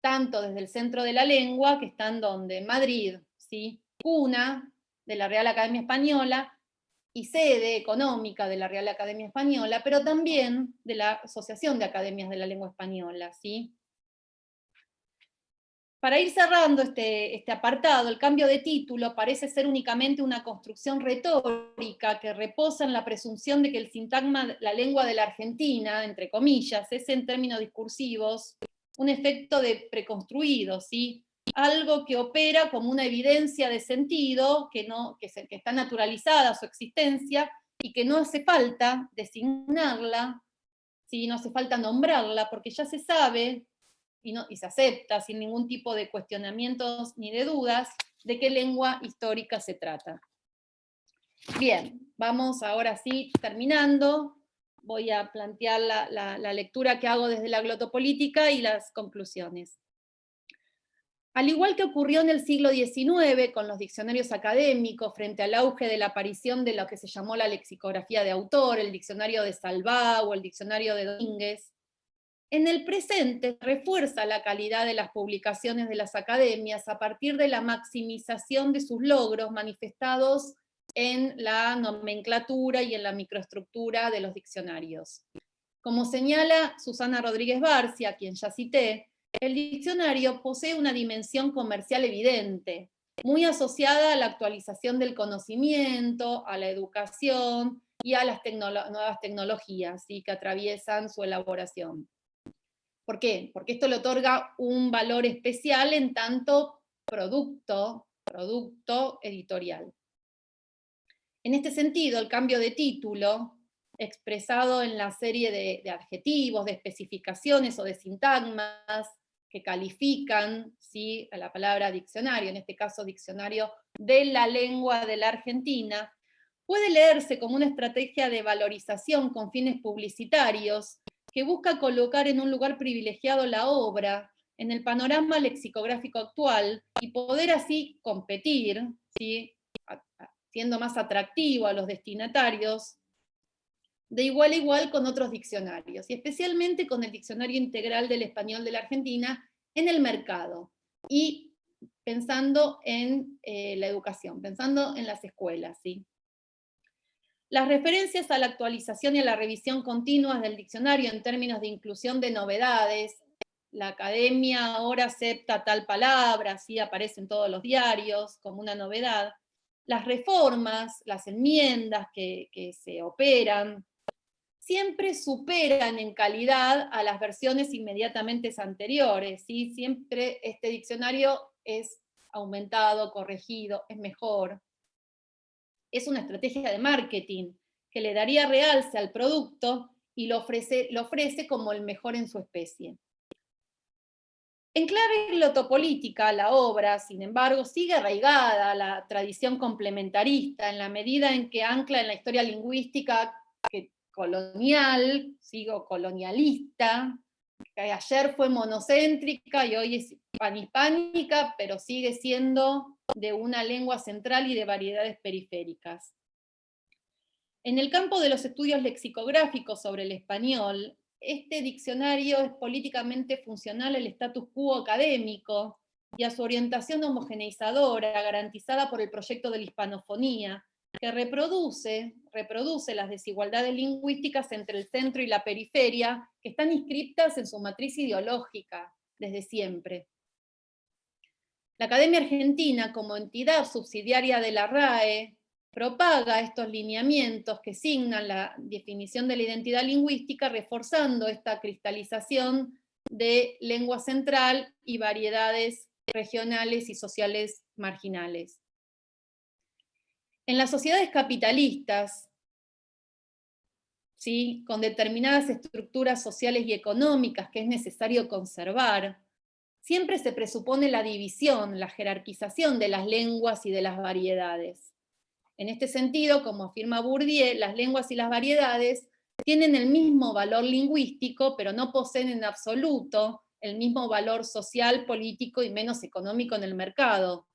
tanto desde el centro de la lengua, que están donde Madrid, ¿sí? cuna de la Real Academia Española, y sede económica de la Real Academia Española, pero también de la Asociación de Academias de la Lengua Española. ¿sí? Para ir cerrando este, este, apartado, el cambio de título parece ser únicamente una construcción retórica que reposa en la presunción de que el sintagma la lengua de la Argentina, entre comillas, es en términos discursivos un efecto de preconstruido, ¿sí? algo que opera como una evidencia de sentido, que, no, que, que está naturalizada su existencia, y que no hace falta designarla, ¿sí? no hace falta nombrarla, porque ya se sabe y, se acepta sin ningún tipo de cuestionamientos ni de dudas de qué lengua histórica se trata. Bien, vamos ahora sí, terminando, voy a plantear la, la, lectura que hago desde la glotopolítica y las conclusiones. Al igual que ocurrió en el siglo XIX con los diccionarios académicos frente al auge de la aparición de lo que se llamó la lexicografía de autor, el diccionario de Salvá o el diccionario de Domínguez, en el presente refuerza la calidad de las publicaciones de las academias a partir de la maximización de sus logros manifestados en la nomenclatura y en la microestructura de los diccionarios. Como señala Susana Rodríguez Barcia, quien ya cité, el diccionario posee una dimensión comercial evidente, muy asociada a la actualización del conocimiento, a la educación y a las nuevas tecnologías que atraviesan su elaboración. ¿Por qué? Porque esto le otorga un valor especial en tanto producto, producto editorial. En este sentido, el cambio de título, expresado en la serie de, adjetivos, de especificaciones o de sintagmas que califican ¿sí? a la palabra diccionario, en este caso diccionario de la lengua de la Argentina, puede leerse como una estrategia de valorización con fines publicitarios que busca colocar en un lugar privilegiado la obra en el panorama lexicográfico actual y poder así competir, siendo más atractivo a los destinatarios, de igual a igual con otros diccionarios, y especialmente con el Diccionario Integral del Español de la Argentina en el mercado, y pensando en eh, la educación, pensando en las escuelas. ¿sí? Las referencias a la actualización y a la revisión continua del diccionario en términos de inclusión de novedades, la academia ahora acepta tal palabra, así aparece en todos los diarios como una novedad, las reformas, las enmiendas que, se operan, siempre superan en calidad a las versiones inmediatamente anteriores, ¿sí? siempre este diccionario es aumentado, corregido, es mejor es una estrategia de marketing que le daría realce al producto y lo ofrece, lo ofrece como el mejor en su especie. En clave glotopolítica, la obra, sin embargo, sigue arraigada la tradición complementarista en la medida en que ancla en la historia lingüística colonial, sigo colonialista, que ayer fue monocéntrica y hoy es panhispánica, pero sigue siendo de una lengua central y de variedades periféricas. En el campo de los estudios lexicográficos sobre el español, este diccionario es políticamente funcional al status quo académico y a su orientación homogeneizadora garantizada por el proyecto de la hispanofonía, que reproduce, reproduce las desigualdades lingüísticas entre el centro y la periferia, que están inscriptas en su matriz ideológica desde siempre. La Academia Argentina, como entidad subsidiaria de la RAE, propaga estos lineamientos que signan la definición de la identidad lingüística, reforzando esta cristalización de lengua central y variedades regionales y sociales marginales. En las sociedades capitalistas, ¿sí? con determinadas estructuras sociales y económicas que es necesario conservar, siempre se presupone la división, la jerarquización de las lenguas y de las variedades. En este sentido, como afirma Bourdieu, las lenguas y las variedades tienen el mismo valor lingüístico, pero no poseen en absoluto el mismo valor social, político y menos económico en el mercado.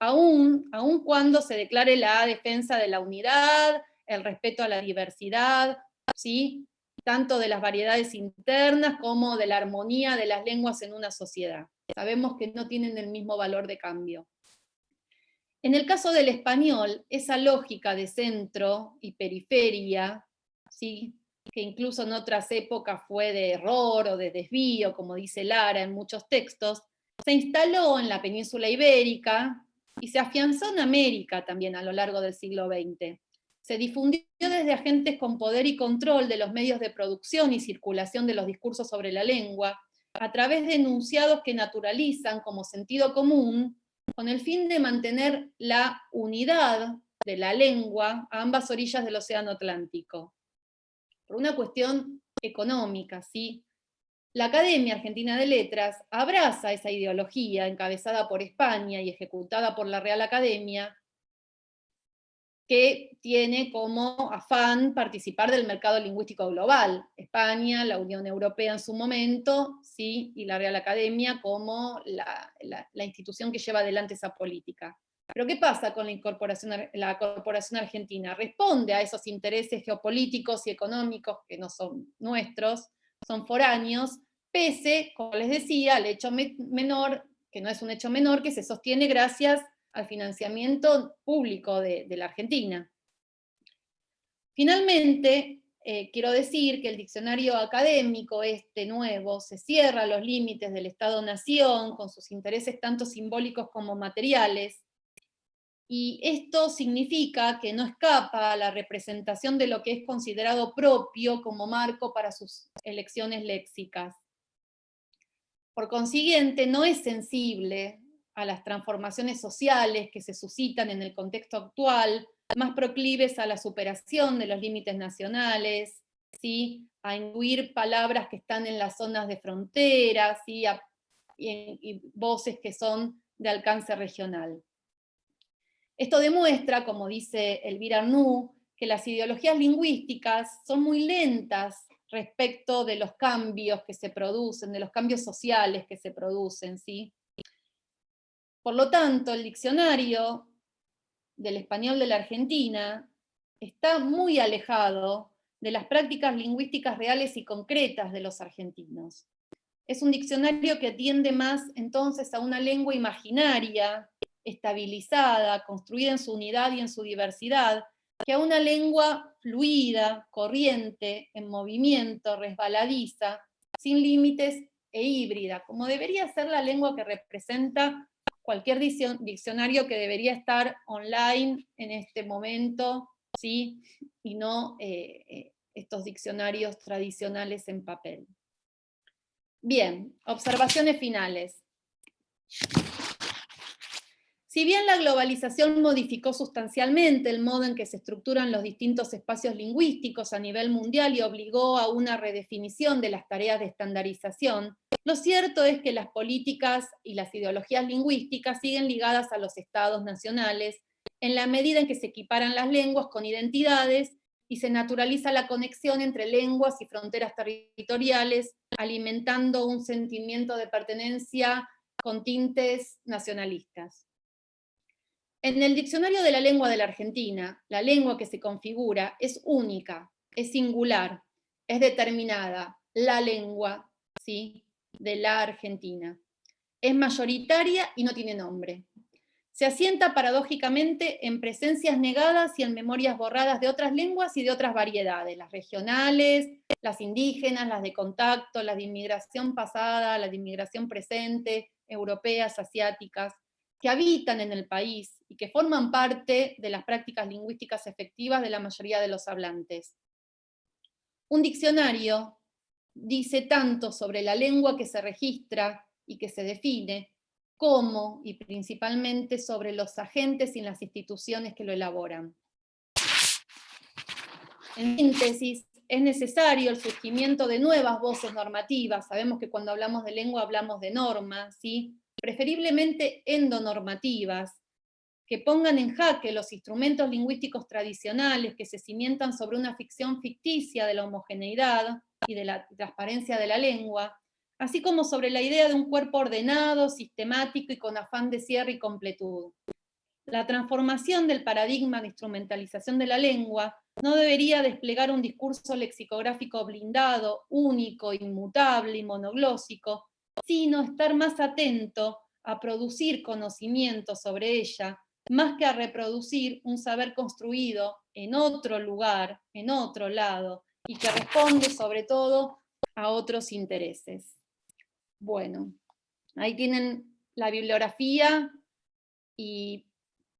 Aún, aun cuando se declare la defensa de la unidad, el respeto a la diversidad, ¿sí? tanto de las variedades internas como de la armonía de las lenguas en una sociedad. Sabemos que no tienen el mismo valor de cambio. En el caso del español, esa lógica de centro y periferia, ¿sí? que incluso en otras épocas fue de error o de desvío, como dice Lara en muchos textos, se instaló en la península ibérica y se afianzó en América también a lo largo del siglo XX se difundió desde agentes con poder y control de los medios de producción y circulación de los discursos sobre la lengua, a través de enunciados que naturalizan como sentido común, con el fin de mantener la unidad de la lengua a ambas orillas del Océano Atlántico. Por una cuestión económica, ¿sí? La Academia Argentina de Letras abraza esa ideología encabezada por España y ejecutada por la Real Academia, que tiene como afán participar del mercado lingüístico global. España, la Unión Europea en su momento, ¿sí? y la Real Academia como la, institución que lleva adelante esa política. Pero ¿qué pasa con la, incorporación, la corporación argentina? Responde a esos intereses geopolíticos y económicos que no son nuestros, son foráneos, pese, como les decía, al hecho menor, que no es un hecho menor, que se sostiene gracias al financiamiento público de, la Argentina. Finalmente, eh, quiero decir que el diccionario académico, este nuevo, se cierra a los límites del Estado-Nación, con sus intereses tanto simbólicos como materiales, y esto significa que no escapa a la representación de lo que es considerado propio como marco para sus elecciones léxicas. Por consiguiente, no es sensible a las transformaciones sociales que se suscitan en el contexto actual, más proclives a la superación de los límites nacionales, ¿sí? a incluir palabras que están en las zonas de frontera, y, y voces que son de alcance regional. Esto demuestra, como dice Elvira Arnoux, que las ideologías lingüísticas son muy lentas respecto de los cambios que se producen, de los cambios sociales que se producen. ¿sí? Por lo tanto, el diccionario del español de la Argentina está muy alejado de las prácticas lingüísticas reales y concretas de los argentinos. Es un diccionario que tiende más entonces a una lengua imaginaria, estabilizada, construida en su unidad y en su diversidad, que a una lengua fluida, corriente, en movimiento, resbaladiza, sin límites e híbrida, como debería ser la lengua que representa cualquier diccionario que debería estar online en este momento, ¿sí? y no eh, eh, estos diccionarios tradicionales en papel. Bien, observaciones finales. Si bien la globalización modificó sustancialmente el modo en que se estructuran los distintos espacios lingüísticos a nivel mundial y obligó a una redefinición de las tareas de estandarización, lo cierto es que las políticas y las ideologías lingüísticas siguen ligadas a los estados nacionales en la medida en que se equiparan las lenguas con identidades y se naturaliza la conexión entre lenguas y fronteras territoriales, alimentando un sentimiento de pertenencia con tintes nacionalistas. En el diccionario de la lengua de la Argentina, la lengua que se configura es única, es singular, es determinada, la lengua ¿sí? de la Argentina. Es mayoritaria y no tiene nombre. Se asienta paradójicamente en presencias negadas y en memorias borradas de otras lenguas y de otras variedades, las regionales, las indígenas, las de contacto, las de inmigración pasada, las de inmigración presente, europeas, asiáticas, que habitan en el país y que forman parte de las prácticas lingüísticas efectivas de la mayoría de los hablantes. Un diccionario dice tanto sobre la lengua que se registra y que se define, como y principalmente sobre los agentes y las instituciones que lo elaboran. En síntesis, es necesario el surgimiento de nuevas voces normativas, sabemos que cuando hablamos de lengua hablamos de normas, ¿sí? Preferiblemente endonormativas, que pongan en jaque los instrumentos lingüísticos tradicionales que se cimientan sobre una ficción ficticia de la homogeneidad y de la transparencia de la lengua, así como sobre la idea de un cuerpo ordenado, sistemático y con afán de cierre y completud. La transformación del paradigma de instrumentalización de la lengua no debería desplegar un discurso lexicográfico blindado, único, inmutable y monoglósico, sino estar más atento a producir conocimiento sobre ella, más que a reproducir un saber construido en otro lugar, en otro lado, y que responde sobre todo a otros intereses. Bueno, ahí tienen la bibliografía y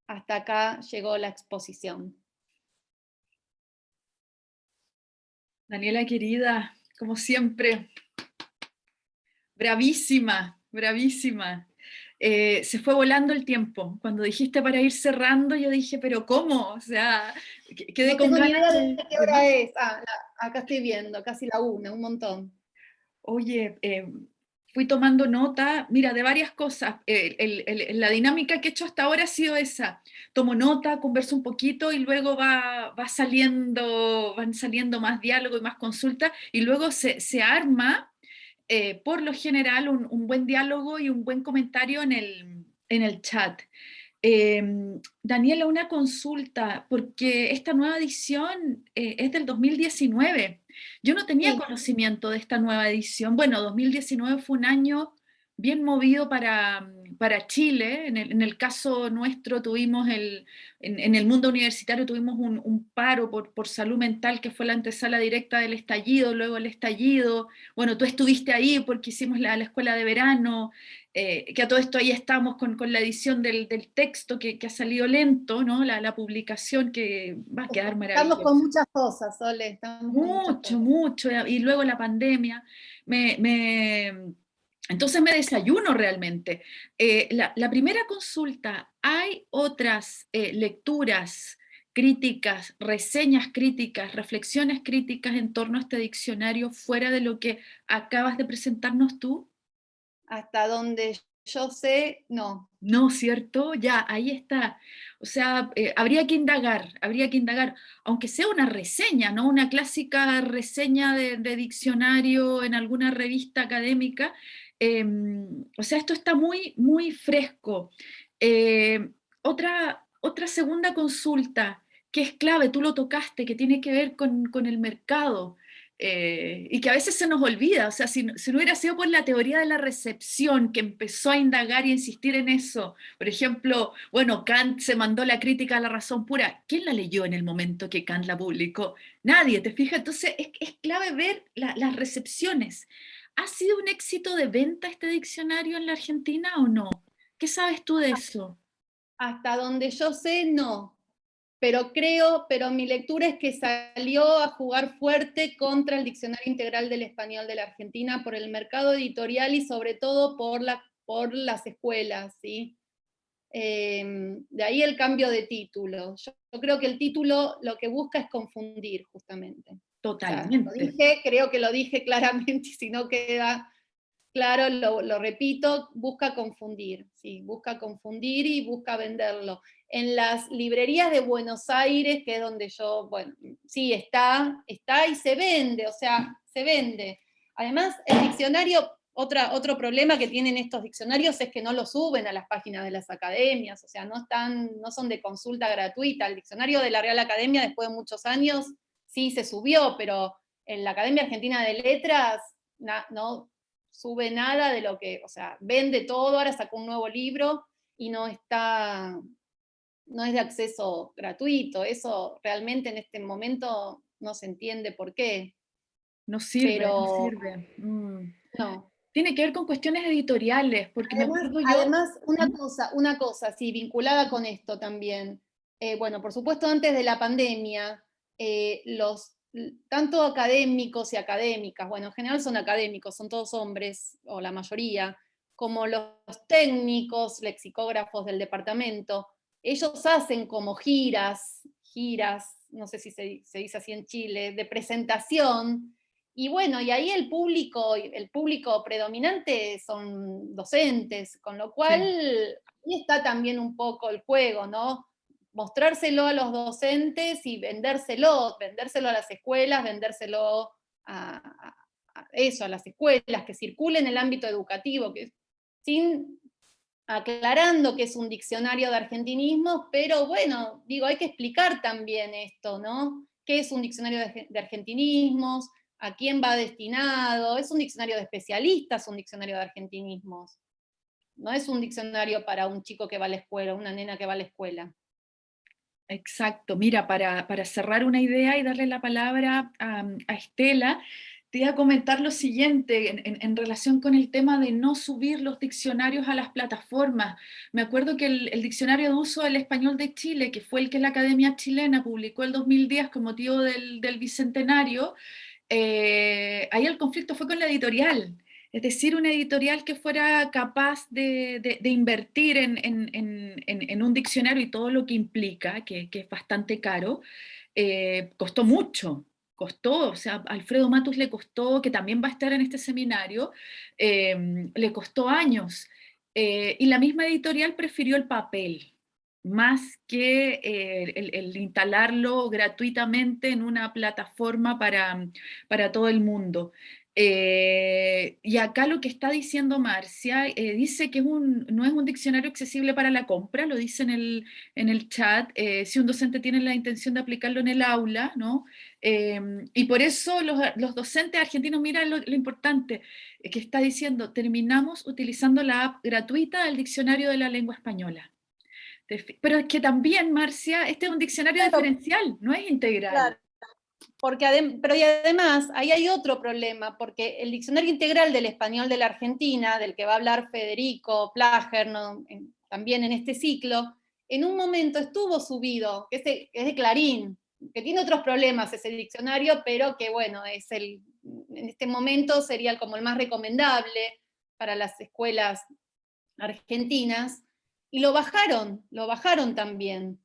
hasta acá llegó la exposición. Daniela querida, como siempre, bravísima, bravísima. Eh, se fue volando el tiempo. Cuando dijiste para ir cerrando, yo dije, pero ¿cómo? O sea, quedé con ganas de... ¿Qué hora es? Ah, acá estoy viendo, casi la una, un montón. Oye, eh, fui tomando nota, mira, de varias cosas. la dinámica que he hecho hasta ahora ha sido esa. Tomo nota, converso un poquito y luego va, va saliendo, van saliendo más diálogo y más consulta y luego se, se arma eh, por lo general, un, buen diálogo y un buen comentario en el, en el chat. Em, Daniela, una consulta, porque esta nueva edición eh, es del 2019. Yo no tenía conocimiento de esta nueva edición. Bueno, 2019 fue un año bien movido para, para Chile, en el, caso nuestro tuvimos, el, en, el mundo universitario tuvimos un, paro por, por, salud mental que fue la antesala directa del estallido, luego el estallido, bueno, tú estuviste ahí porque hicimos la, la escuela de verano, eh, que a todo esto ahí estamos con, con la edición del, del texto que, que, ha salido lento, ¿no? La, la, publicación que va a quedar maravillosa. Estamos con muchas cosas, Sole. Estamos mucho, mucho, y luego la pandemia. Me, me, entonces me desayuno realmente. Eh, la, la, primera consulta, ¿hay otras eh, lecturas críticas, reseñas críticas, reflexiones críticas en torno a este diccionario fuera de lo que acabas de presentarnos tú? hasta donde yo sé, no. No, ¿cierto? Ya, ahí está. O sea, eh, habría que indagar, habría que indagar, aunque sea una reseña, ¿no? Una clásica reseña de, diccionario en alguna revista académica. Em, o sea, esto está muy, muy fresco. Eh, otra, otra segunda consulta, que es clave, tú lo tocaste, que tiene que ver con, el mercado. Eh, y que a veces se nos olvida, o sea, si, no hubiera sido por la teoría de la recepción que empezó a indagar y insistir en eso, por ejemplo, bueno, Kant se mandó la crítica a la razón pura, ¿quién la leyó en el momento que Kant la publicó? Nadie, ¿te fijas? Entonces es, es clave ver las recepciones. ¿Ha sido un éxito de venta este diccionario en la Argentina o no? ¿Qué sabes tú de eso? Hasta donde yo sé, no pero creo, pero mi lectura es que salió a jugar fuerte contra el Diccionario Integral del Español de la Argentina por el mercado editorial y sobre todo por, la, por las escuelas, ¿sí? Em, de ahí el cambio de título. Yo, creo que el título lo que busca es confundir, justamente. Totalmente. dije, creo que lo dije claramente, si no queda claro, lo, lo repito, busca confundir, ¿sí? busca confundir y busca venderlo en las librerías de Buenos Aires, que es donde yo, bueno, sí, está, está y se vende, o sea, se vende. Además, el diccionario, otra, otro problema que tienen estos diccionarios es que no lo suben a las páginas de las academias, o sea, no, están, no son de consulta gratuita. El diccionario de la Real Academia, después de muchos años, sí se subió, pero en la Academia Argentina de Letras no sube nada de lo que, o sea, vende todo, ahora sacó un nuevo libro y no está, no es de acceso gratuito, eso realmente en este momento no se entiende por qué. No sirve, no sirve. Mm. No. Tiene que ver con cuestiones editoriales, porque además, Además, una cosa, una cosa, sí, vinculada con esto también. Eh, bueno, por supuesto, antes de la pandemia, eh, los tanto académicos y académicas, bueno, en general son académicos, son todos hombres, o la mayoría, como los técnicos, lexicógrafos del departamento, ellos hacen como giras, giras, no sé si se, dice así en Chile, de presentación, y bueno, y ahí el público, el público predominante son docentes, con lo cual ahí está también un poco el juego, ¿no? Mostrárselo a los docentes y vendérselo, vendérselo a las escuelas, vendérselo a, eso, a las escuelas, que circule en el ámbito educativo, sin aclarando que es un diccionario de argentinismo, pero bueno, digo, hay que explicar también esto, ¿no? ¿Qué es un diccionario de, argentinismos? ¿A quién va destinado? ¿Es un diccionario de especialistas, un diccionario de argentinismos? No es un diccionario para un chico que va a la escuela, una nena que va a la escuela. Exacto, mira, para, cerrar una idea y darle la palabra a, a Estela, te iba a comentar lo siguiente en, relación con el tema de no subir los diccionarios a las plataformas. Me acuerdo que el, diccionario de uso del español de Chile, que fue el que la Academia Chilena publicó el 2010 con motivo del, Bicentenario, eh, ahí el conflicto fue con la editorial. Es decir, una editorial que fuera capaz de, invertir en, un diccionario y todo lo que implica, que, es bastante caro, eh, costó mucho, costó, o sea, Alfredo Matus le costó, que también va a estar en este seminario, em, le costó años. Eh, y la misma editorial prefirió el papel, más que eh, el, instalarlo gratuitamente en una plataforma para todo el mundo. Eh, y acá lo que está diciendo Marcia, eh, dice que no es un diccionario accesible para la compra, lo dice en el, en el chat, eh, si un docente tiene la intención de aplicarlo en el aula, ¿no? y por eso los, los, docentes argentinos, mira lo, lo importante que está diciendo, terminamos utilizando la app gratuita del diccionario de la lengua española. Pero es que también, Marcia, este es un diccionario diferencial, no es integral. Porque pero y además, ahí hay otro problema, porque el diccionario integral del español de la Argentina, del que va a hablar Federico Plager, también en este ciclo, en un momento estuvo subido, que es de, es de Clarín, que tiene otros problemas ese diccionario, pero que bueno, es el, en este momento sería como el más recomendable para las escuelas argentinas, y lo bajaron, lo bajaron también.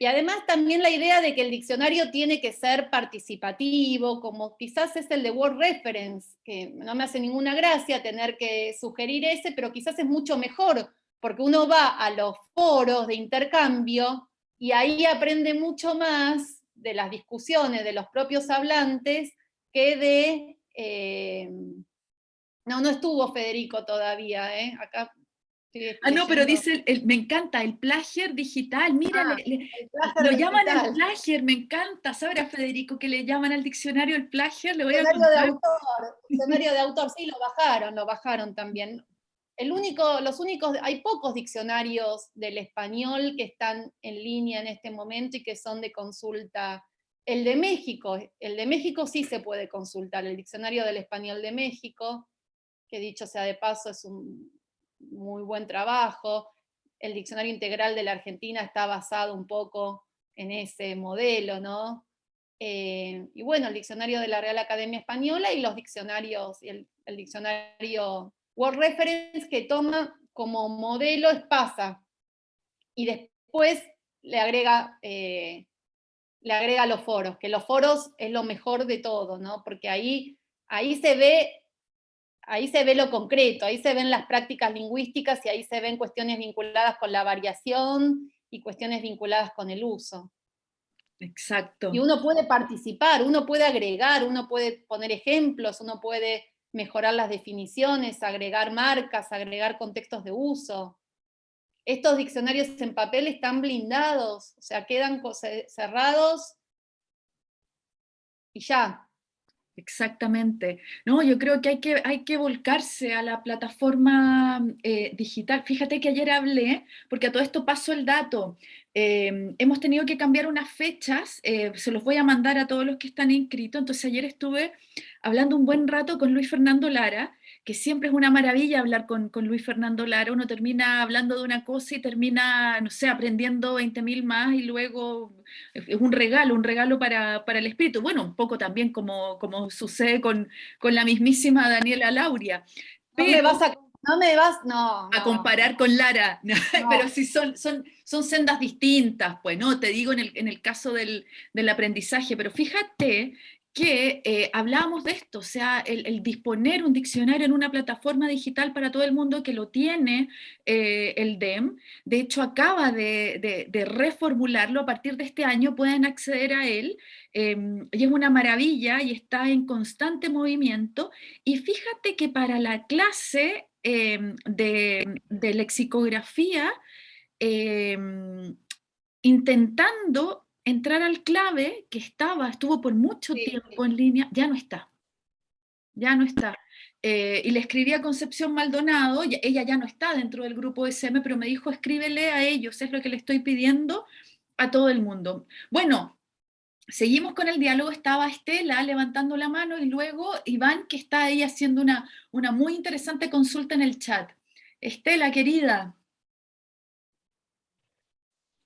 Y además también la idea de que el diccionario tiene que ser participativo, como quizás es el de Word Reference, que no me hace ninguna gracia tener que sugerir ese, pero quizás es mucho mejor, porque uno va a los foros de intercambio y ahí aprende mucho más de las discusiones de los propios hablantes que de... Eh, no, no estuvo Federico todavía, ¿eh? acá Ah, no, pero dice, me encanta, el plagier digital, mira, ah, lo llaman el plagier, me encanta, ¿sabrá Federico que le llaman al diccionario el plagier? Le voy diccionario de autor, diccionario de autor, sí, lo bajaron, lo bajaron también. El único, los únicos, hay pocos diccionarios del español que están en línea en este momento y que son de consulta. El de México, el de México sí se puede consultar, el diccionario del español de México, que dicho sea de paso es un muy buen trabajo. El diccionario integral de la Argentina está basado un poco en ese modelo, ¿no? Eh, y bueno, el diccionario de la Real Academia Española y los diccionarios, el, el diccionario Word Reference que toma como modelo Espasa, y después le agrega, eh, le agrega los foros, que los foros es lo mejor de todo, ¿no? porque ahí, ahí se ve ahí se ve lo concreto, ahí se ven las prácticas lingüísticas y ahí se ven cuestiones vinculadas con la variación y cuestiones vinculadas con el uso. Exacto. Y uno puede participar, uno puede agregar, uno puede poner ejemplos, uno puede mejorar las definiciones, agregar marcas, agregar contextos de uso. Estos diccionarios en papel están blindados, o sea, quedan cerrados y ya, Exactamente. No, yo creo que hay que, hay que volcarse a la plataforma eh, digital. Fíjate que ayer hablé, porque a todo esto paso el dato, em, hemos tenido que cambiar unas fechas, eh, se los voy a mandar a todos los que están inscritos, entonces ayer estuve hablando un buen rato con Luis Fernando Lara, que siempre es una maravilla hablar con, Luis Fernando Lara, uno termina hablando de una cosa y termina, no sé, aprendiendo 20.000 más y luego es un regalo, un regalo para, el espíritu. Bueno, un poco también como, como sucede con, con la mismísima Daniela Lauria. no me vas a no me vas, no. A comparar con Lara, pero si son, son, son sendas distintas, pues, ¿no? Te digo en el, en el caso del, del, aprendizaje, pero fíjate que eh, hablábamos de esto, o sea, el, disponer un diccionario en una plataforma digital para todo el mundo que lo tiene eh, el DEM, de hecho acaba de, reformularlo, a partir de este año pueden acceder a él, em, y es una maravilla y está en constante movimiento, y fíjate que para la clase em, de, de, lexicografía, em, intentando entrar al clave que estaba, estuvo por mucho tiempo en línea, ya no está. Ya no está. Eh, y le escribí a Concepción Maldonado, ella ya no está dentro del grupo SM, pero me dijo, escríbele a ellos, es lo que le estoy pidiendo a todo el mundo. Bueno, seguimos con el diálogo, estaba Estela levantando la mano y luego Iván, que está ahí haciendo una, una muy interesante consulta en el chat. Estela, querida.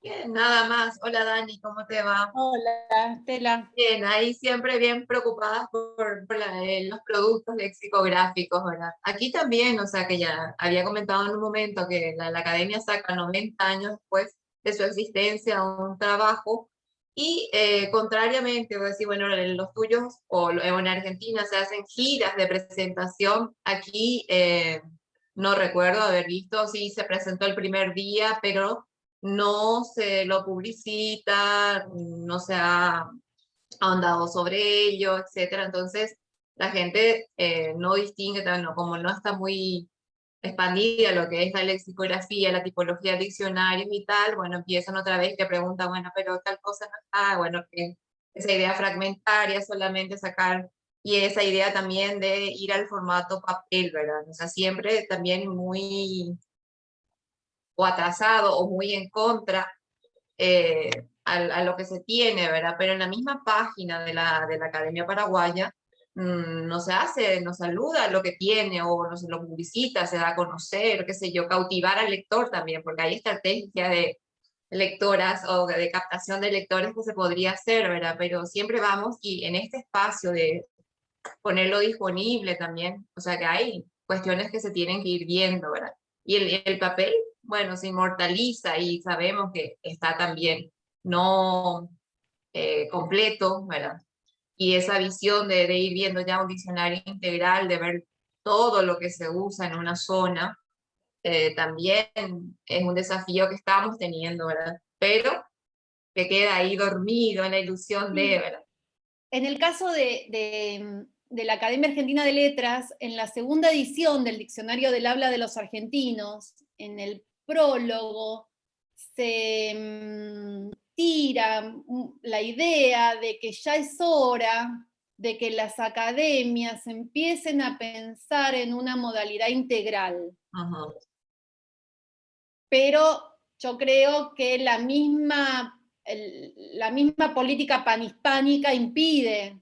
Bien, nada más. Hola Dani, ¿cómo te va? Hola, Estela. Bien, ahí siempre bien preocupadas por, eh, los productos lexicográficos, ¿verdad? Aquí también, o sea, que ya había comentado en un momento que la, academia saca 90 años después de su existencia un trabajo y eh, contrariamente, voy a decir, bueno, los tuyos o en Argentina se hacen giras de presentación, aquí eh, no recuerdo haber visto, sí se presentó el primer día, pero no se lo publicita, no se ha ahondado sobre ello, etc. Entonces, la gente eh, no distingue, como no está muy expandida lo que es la lexicografía, la tipología de diccionarios y tal, bueno, empiezan otra vez que preguntan, bueno, pero tal cosa no está, bueno, que esa idea fragmentaria, solamente sacar, y esa idea también de ir al formato papel, ¿verdad? O sea, siempre también muy o atrasado o muy en contra eh, a, lo que se tiene, ¿verdad? Pero en la misma página de la, de la Academia Paraguaya mm, no se hace, no saluda lo que tiene o no se lo publicita, se da a conocer, qué sé yo, cautivar al lector también, porque hay estrategia de lectoras o de captación de lectores que se podría hacer, ¿verdad? Pero siempre vamos y en este espacio de ponerlo disponible también, o sea que hay cuestiones que se tienen que ir viendo, ¿verdad? Y el, el papel, bueno, se inmortaliza y sabemos que está también no eh, completo, ¿verdad? Y esa visión de, de, ir viendo ya un diccionario integral, de ver todo lo que se usa en una zona, eh, también es un desafío que estamos teniendo, ¿verdad? Pero que queda ahí dormido en la ilusión de, ¿verdad? En el caso de, de, de la Academia Argentina de Letras, en la segunda edición del Diccionario del Habla de los Argentinos, en el prólogo, se mm, tira la idea de que ya es hora de que las academias empiecen a pensar en una modalidad integral. Pero yo creo que la misma, la misma política panhispánica impide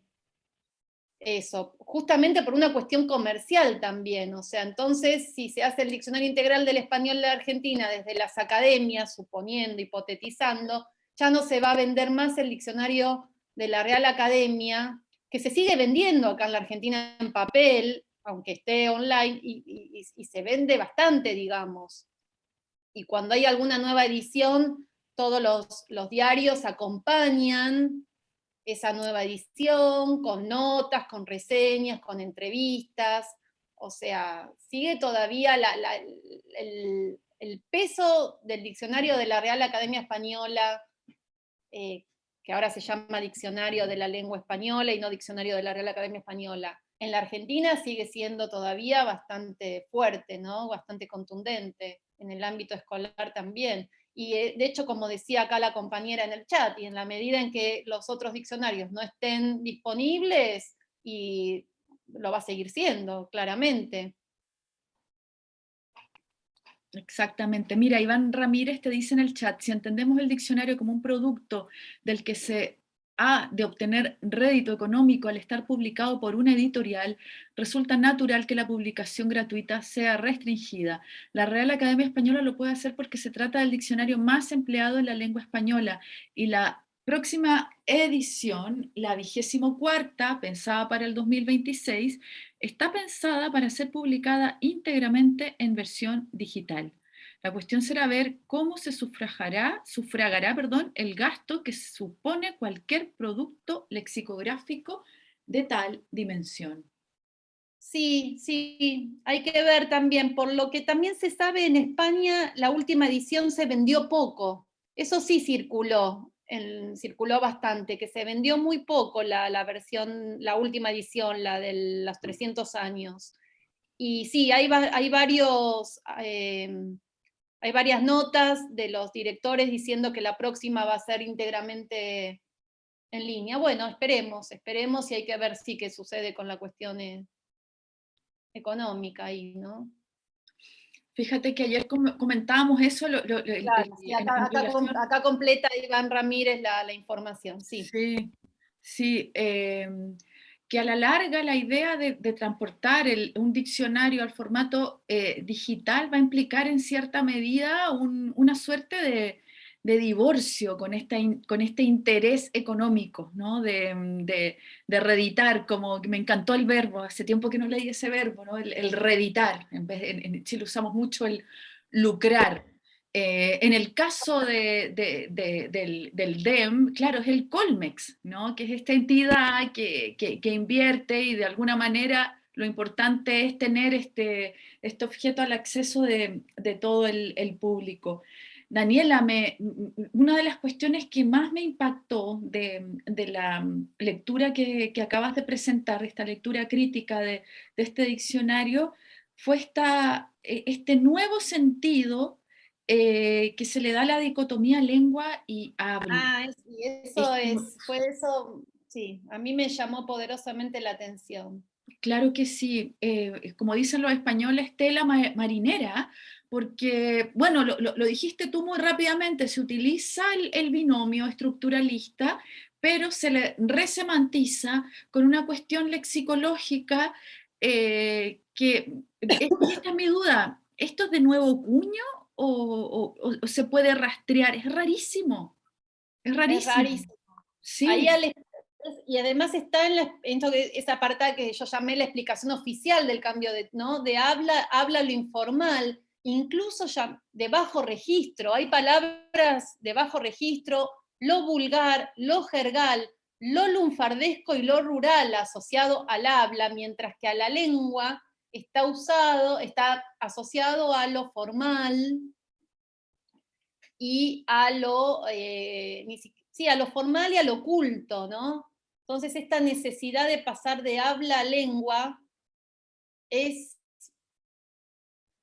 eso, justamente por una cuestión comercial también, o sea, entonces si se hace el diccionario integral del español de Argentina desde las academias, suponiendo, hipotetizando, ya no se va a vender más el diccionario de la Real Academia, que se sigue vendiendo acá en la Argentina en papel, aunque esté online, y, se vende bastante, digamos. Y cuando hay alguna nueva edición, todos los, los diarios acompañan esa nueva edición, con notas, con reseñas, con entrevistas, o sea, sigue todavía el, peso del diccionario de la Real Academia Española, eh, que ahora se llama Diccionario de la Lengua Española y no Diccionario de la Real Academia Española. En la Argentina sigue siendo todavía bastante fuerte, ¿no? bastante contundente, en el ámbito escolar también. Y eh, de hecho, como decía acá la compañera en el chat, y en la medida en que los otros diccionarios no estén disponibles, y lo va a seguir siendo, claramente. Exactamente. Mira, Iván Ramírez te dice en el chat, si entendemos el diccionario como un producto del que se de obtener rédito económico al estar publicado por una editorial, resulta natural que la publicación gratuita sea restringida. La Real Academia Española lo puede hacer porque se trata del diccionario más empleado en la lengua española y la próxima edición, la vigésimo cuarta, pensada para el 2026, está pensada para ser publicada íntegramente en versión digital. La cuestión será ver cómo se sufragará, sufragará perdón, el gasto que supone cualquier producto lexicográfico de tal dimensión. Sí, sí, hay que ver también, por lo que también se sabe en España, la última edición se vendió poco, eso sí circuló, circuló bastante, que se vendió muy poco la, versión, la última edición, la de los 300 años. Y sí, hay, hay varios... Eh, hay varias notas de los directores diciendo que la próxima va a ser íntegramente en línea. Bueno, esperemos, esperemos y hay que ver si qué sucede con la cuestión e-, económica ahí, ¿no? Fíjate que ayer comentábamos eso. acá, completa Iván Ramírez la, información, sí. Sí, sí. Em, que a la larga la idea de, transportar un diccionario al formato eh, digital va a implicar en cierta medida una suerte de, divorcio con, este interés económico, ¿no? de, reeditar, como me encantó el verbo, hace tiempo que no leí ese verbo, ¿no? el, reeditar, en, vez, en Chile usamos mucho el lucrar, eh, en el caso del, DEM, claro, es el Colmex, ¿no? que es esta entidad que, invierte y de alguna manera lo importante es tener este, este objeto al acceso de, todo el, público. Daniela, una de las cuestiones que más me impactó de, la lectura que, acabas de presentar, esta lectura crítica de, este diccionario, fue esta, e, este nuevo sentido eh, que se le da la dicotomía lengua y habla. Ah, y eso es, fue eso, sí, a mí me llamó poderosamente la atención. Claro que sí, eh, como dicen los españoles, tela marinera, porque, bueno, lo, dijiste tú muy rápidamente, se utiliza el, binomio estructuralista, pero se le resemantiza con una cuestión lexicológica eh, que, esta es mi duda, ¿esto es de nuevo cuño o, se puede rastrear? Es rarísimo, es rarísimo. Sí. y además está en, la, esa parte que yo llamé la explicación oficial del cambio de, ¿no? de habla, habla lo informal, incluso ya de bajo registro, hay palabras de bajo registro, lo vulgar, lo jergal, lo lunfardesco y lo rural asociado al habla, mientras que a la lengua está usado, está asociado a lo formal y a lo, eh, sí, a lo formal y a lo culto, ¿no? Entonces esta necesidad de pasar de habla a lengua es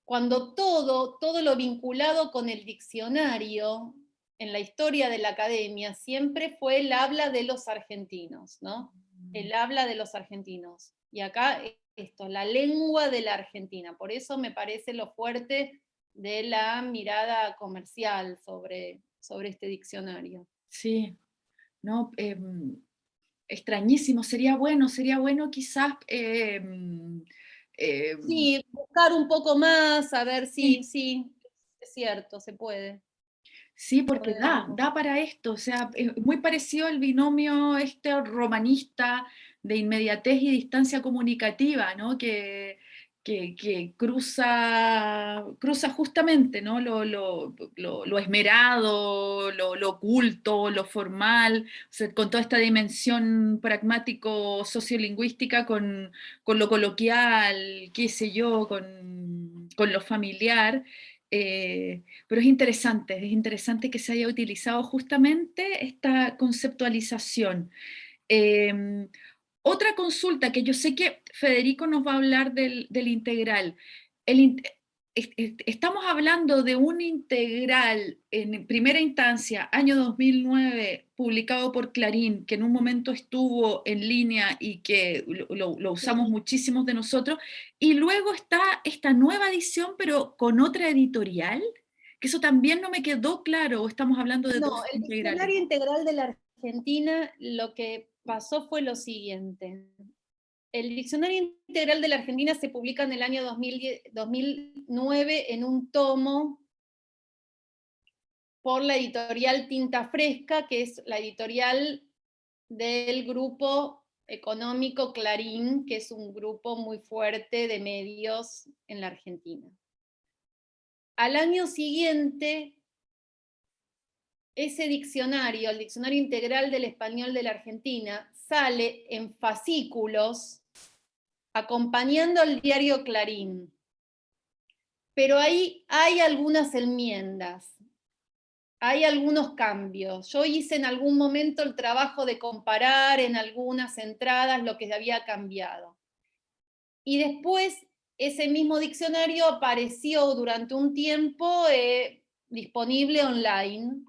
cuando todo, todo lo vinculado con el diccionario en la historia de la academia siempre fue el habla de los argentinos, ¿no? El habla de los argentinos. Y acá esto, la lengua de la Argentina. Por eso me parece lo fuerte de la mirada comercial sobre, sobre este diccionario. Sí, no, em, extrañísimo, sería bueno, sería bueno quizás em, eh, sí, buscar un poco más, a ver si, sí. es cierto, se puede. Sí, porque da, da para esto, o sea, es muy parecido al binomio este romanista de inmediatez y distancia comunicativa, ¿no? Que, que, cruza, cruza justamente ¿no? lo, lo, lo, esmerado, lo, oculto, lo formal, con toda esta dimensión pragmático-sociolingüística, con, con, lo coloquial, qué sé yo, con, con lo familiar. Eh, pero es interesante, es interesante que se haya utilizado justamente esta conceptualización. Eh, otra consulta que yo sé que Federico nos va a hablar del, integral. estamos hablando de un integral en primera instancia, año 2009, publicado por Clarín, que en un momento estuvo en línea y que lo, lo usamos muchísimos de nosotros, y luego está esta nueva edición, pero con otra editorial, que eso también no me quedó claro, estamos hablando de no, el diccionario integral de la Argentina, lo que pasó fue lo siguiente. El Diccionario Integral de la Argentina se publica en el año 2009 en un tomo por la editorial Tinta Fresca, que es la editorial del grupo económico Clarín, que es un grupo muy fuerte de medios en la Argentina. Al año siguiente ese diccionario, el Diccionario Integral del Español de la Argentina, sale en fascículos acompañando al diario Clarín. Pero ahí hay algunas enmiendas, hay algunos cambios. Yo hice en algún momento el trabajo de comparar en algunas entradas lo que había cambiado. Y después ese mismo diccionario apareció durante un tiempo eh, disponible online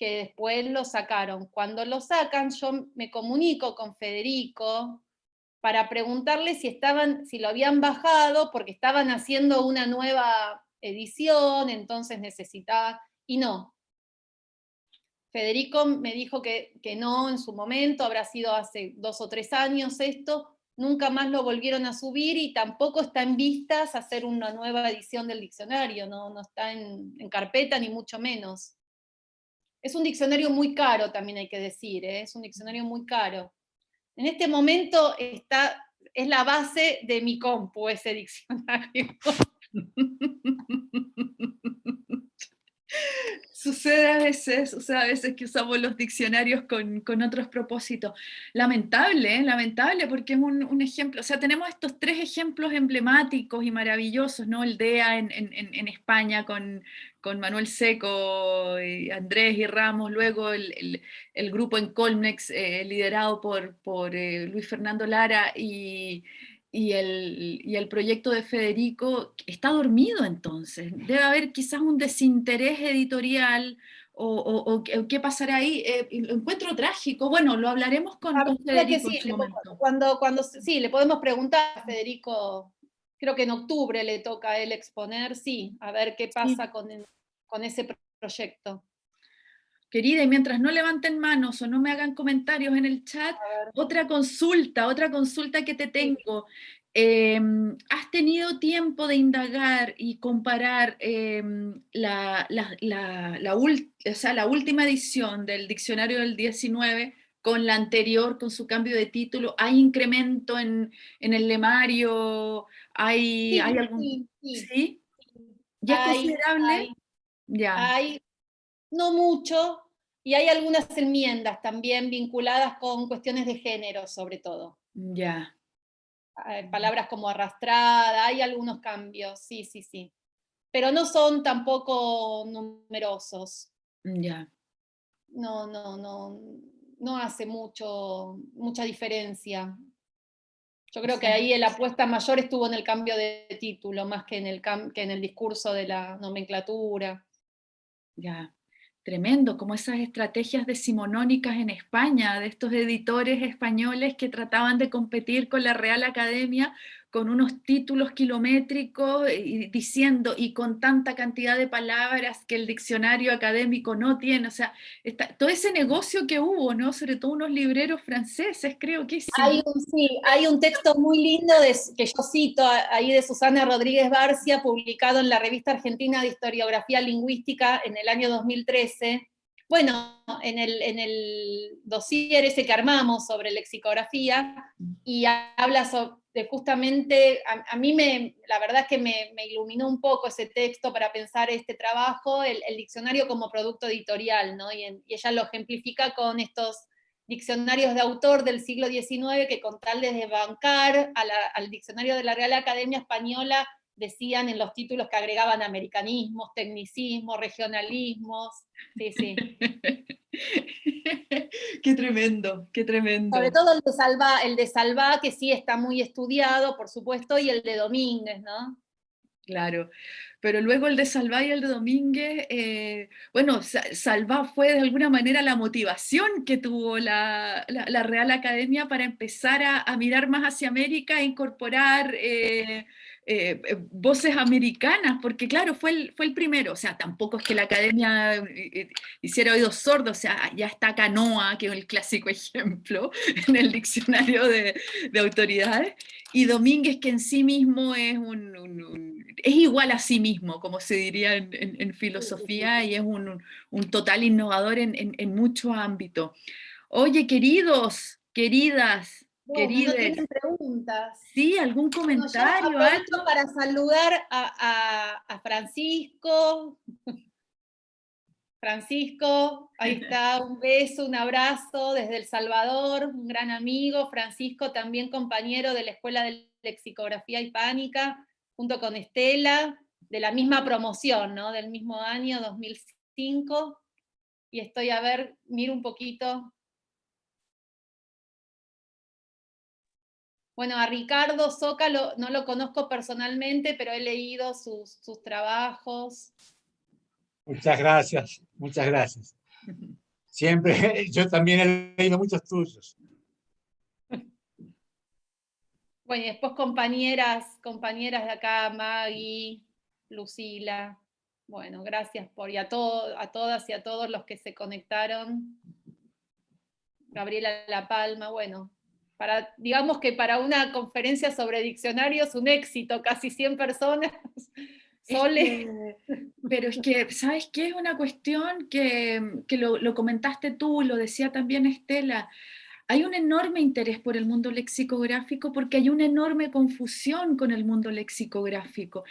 que después lo sacaron. Cuando lo sacan, yo me comunico con Federico para preguntarle si, estaban, si lo habían bajado, porque estaban haciendo una nueva edición, entonces necesitaba, y no. Federico me dijo que, que no en su momento, habrá sido hace dos o tres años esto, nunca más lo volvieron a subir y tampoco está en vistas hacer una nueva edición del diccionario, no, no está en, en carpeta ni mucho menos. Es un diccionario muy caro, también hay que decir, ¿eh? es un diccionario muy caro. En este momento está, es la base de mi compu ese diccionario. Sucede a veces, o sea, a veces que usamos los diccionarios con, con otros propósitos. Lamentable, ¿eh? lamentable, porque es un, un, ejemplo, o sea, tenemos estos tres ejemplos emblemáticos y maravillosos, ¿no? El DEA en, en, en España con, con, Manuel Seco, y Andrés y Ramos, luego el, el, el grupo en Colmex eh, liderado por, por eh, Luis Fernando Lara y y el, y el, proyecto de Federico está dormido entonces. Debe haber quizás un desinterés editorial o, o, qué pasará ahí. Eh, lo encuentro trágico. Bueno, lo hablaremos con, con Federico. Sí, cuando, cuando, sí, le podemos preguntar a Federico, creo que en octubre le toca a él exponer, sí, a ver qué pasa sí. con, con ese proyecto. Querida, y mientras no levanten manos o no me hagan comentarios en el chat, otra consulta, otra consulta que te tengo. Eh, ¿Has tenido tiempo de indagar y comparar eh, la, la, la, la, o sea, la última edición del diccionario del 19 con la anterior, con su cambio de título? ¿Hay incremento en, en el lemario? ¿Hay, sí, ¿hay algún...? Sí, sí, ¿Sí? ¿Ya es considerable? Hay, ya. Hay no mucho, y hay algunas enmiendas también vinculadas con cuestiones de género, sobre todo. Ya. Yeah. Palabras como arrastrada, hay algunos cambios, sí, sí, sí. Pero no son tampoco numerosos. Ya. Yeah. No, no, no, no hace mucho, mucha diferencia. Yo creo que ahí la apuesta mayor estuvo en el cambio de título, más que en el, que en el discurso de la nomenclatura. Ya. Tremendo, como esas estrategias decimonónicas en España, de estos editores españoles que trataban de competir con la Real Academia con unos títulos kilométricos y diciendo, y con tanta cantidad de palabras que el diccionario académico no tiene, o sea, todo ese negocio que hubo, ¿no? Sobre todo unos libreros franceses, creo que sí. Hay un, texto muy lindo que yo cito ahí de Susana Rodríguez Barcia, publicado en la Revista Argentina de Historiografía Lingüística en el año 2013, bueno, en el, en el dossier ese que armamos sobre lexicografía, y habla sobre, de justamente, a, mí me, la verdad es que me, iluminó un poco ese texto para pensar este trabajo, el, diccionario como producto editorial, ¿no? Y, ella lo ejemplifica con estos diccionarios de autor del siglo XIX que con tal de bancar al diccionario de la Real Academia Española decían en los títulos que agregaban americanismos, tecnicismos, regionalismos, sí, sí. qué tremendo, qué tremendo. Sobre todo el de, Salva, el de Salva, que sí está muy estudiado, por supuesto, y el de Domínguez, ¿no? Claro, pero luego el de Salvá y el de Domínguez, eh, bueno, Salvá fue de alguna manera la motivación que tuvo la, la, la Real Academia para empezar a, a, mirar más hacia América, a incorporar eh, eh, eh, voces americanas, porque claro, fue el, fue el primero, o sea, tampoco es que la academia eh, hiciera oídos sordos, o sea, ya está Canoa, que es el clásico ejemplo en el diccionario de, de autoridades, y Domínguez que en sí mismo es, un, un, un, es igual a sí mismo, como se diría en, en, en filosofía, y es un, total innovador en, en muchos ámbitos. Oye, queridos, queridas, no, Querides. No tienen preguntas. Sí, algún comentario. Bueno, algo? para saludar a, a, a, Francisco. Francisco, ahí está, un beso, un abrazo desde El Salvador, un gran amigo. Francisco, también compañero de la Escuela de Lexicografía Hispánica, junto con Estela, de la misma promoción, ¿no? Del mismo año, 2005. Y estoy a ver, miro un poquito, Bueno, a Ricardo Soca lo, no lo conozco personalmente, pero he leído sus, sus trabajos. Muchas gracias, muchas gracias. Siempre, yo también he leído muchos tuyos. Bueno, y después compañeras, compañeras de acá, Maggie, Lucila. Bueno, gracias por, y a, todo, a todas y a todos los que se conectaron. Gabriela La Palma, bueno, para, digamos que para una conferencia sobre diccionarios, un éxito, casi 100 personas. Sole. pero es que, ¿sabes qué? Es una cuestión que, que lo, lo, comentaste tú, lo decía también Estela. Hay un enorme interés por el mundo lexicográfico porque hay una enorme confusión con el mundo lexicográfico.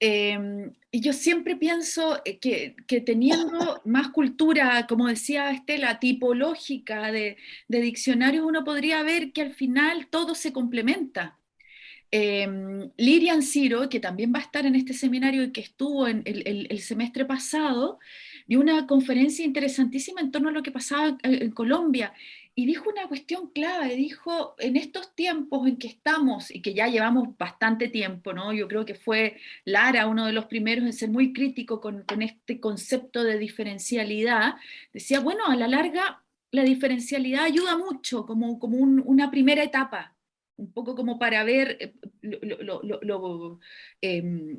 Em, y yo siempre pienso eh, que, que, teniendo más cultura, como decía Estela, tipológica de, de, diccionarios, uno podría ver que al final todo se complementa. Eh, Lirian Ciro, que también va a estar en este seminario y que estuvo en el, el semestre pasado, dio una conferencia interesantísima en torno a lo que pasaba en, Colombia y dijo una cuestión clave, dijo, en estos tiempos en que estamos, y que ya llevamos bastante tiempo, ¿no? yo creo que fue Lara uno de los primeros en ser muy crítico con, este concepto de diferencialidad, decía, bueno, a la larga la diferencialidad ayuda mucho, como, como un, una primera etapa, un poco como para ver eh, lo, lo, lo, eh,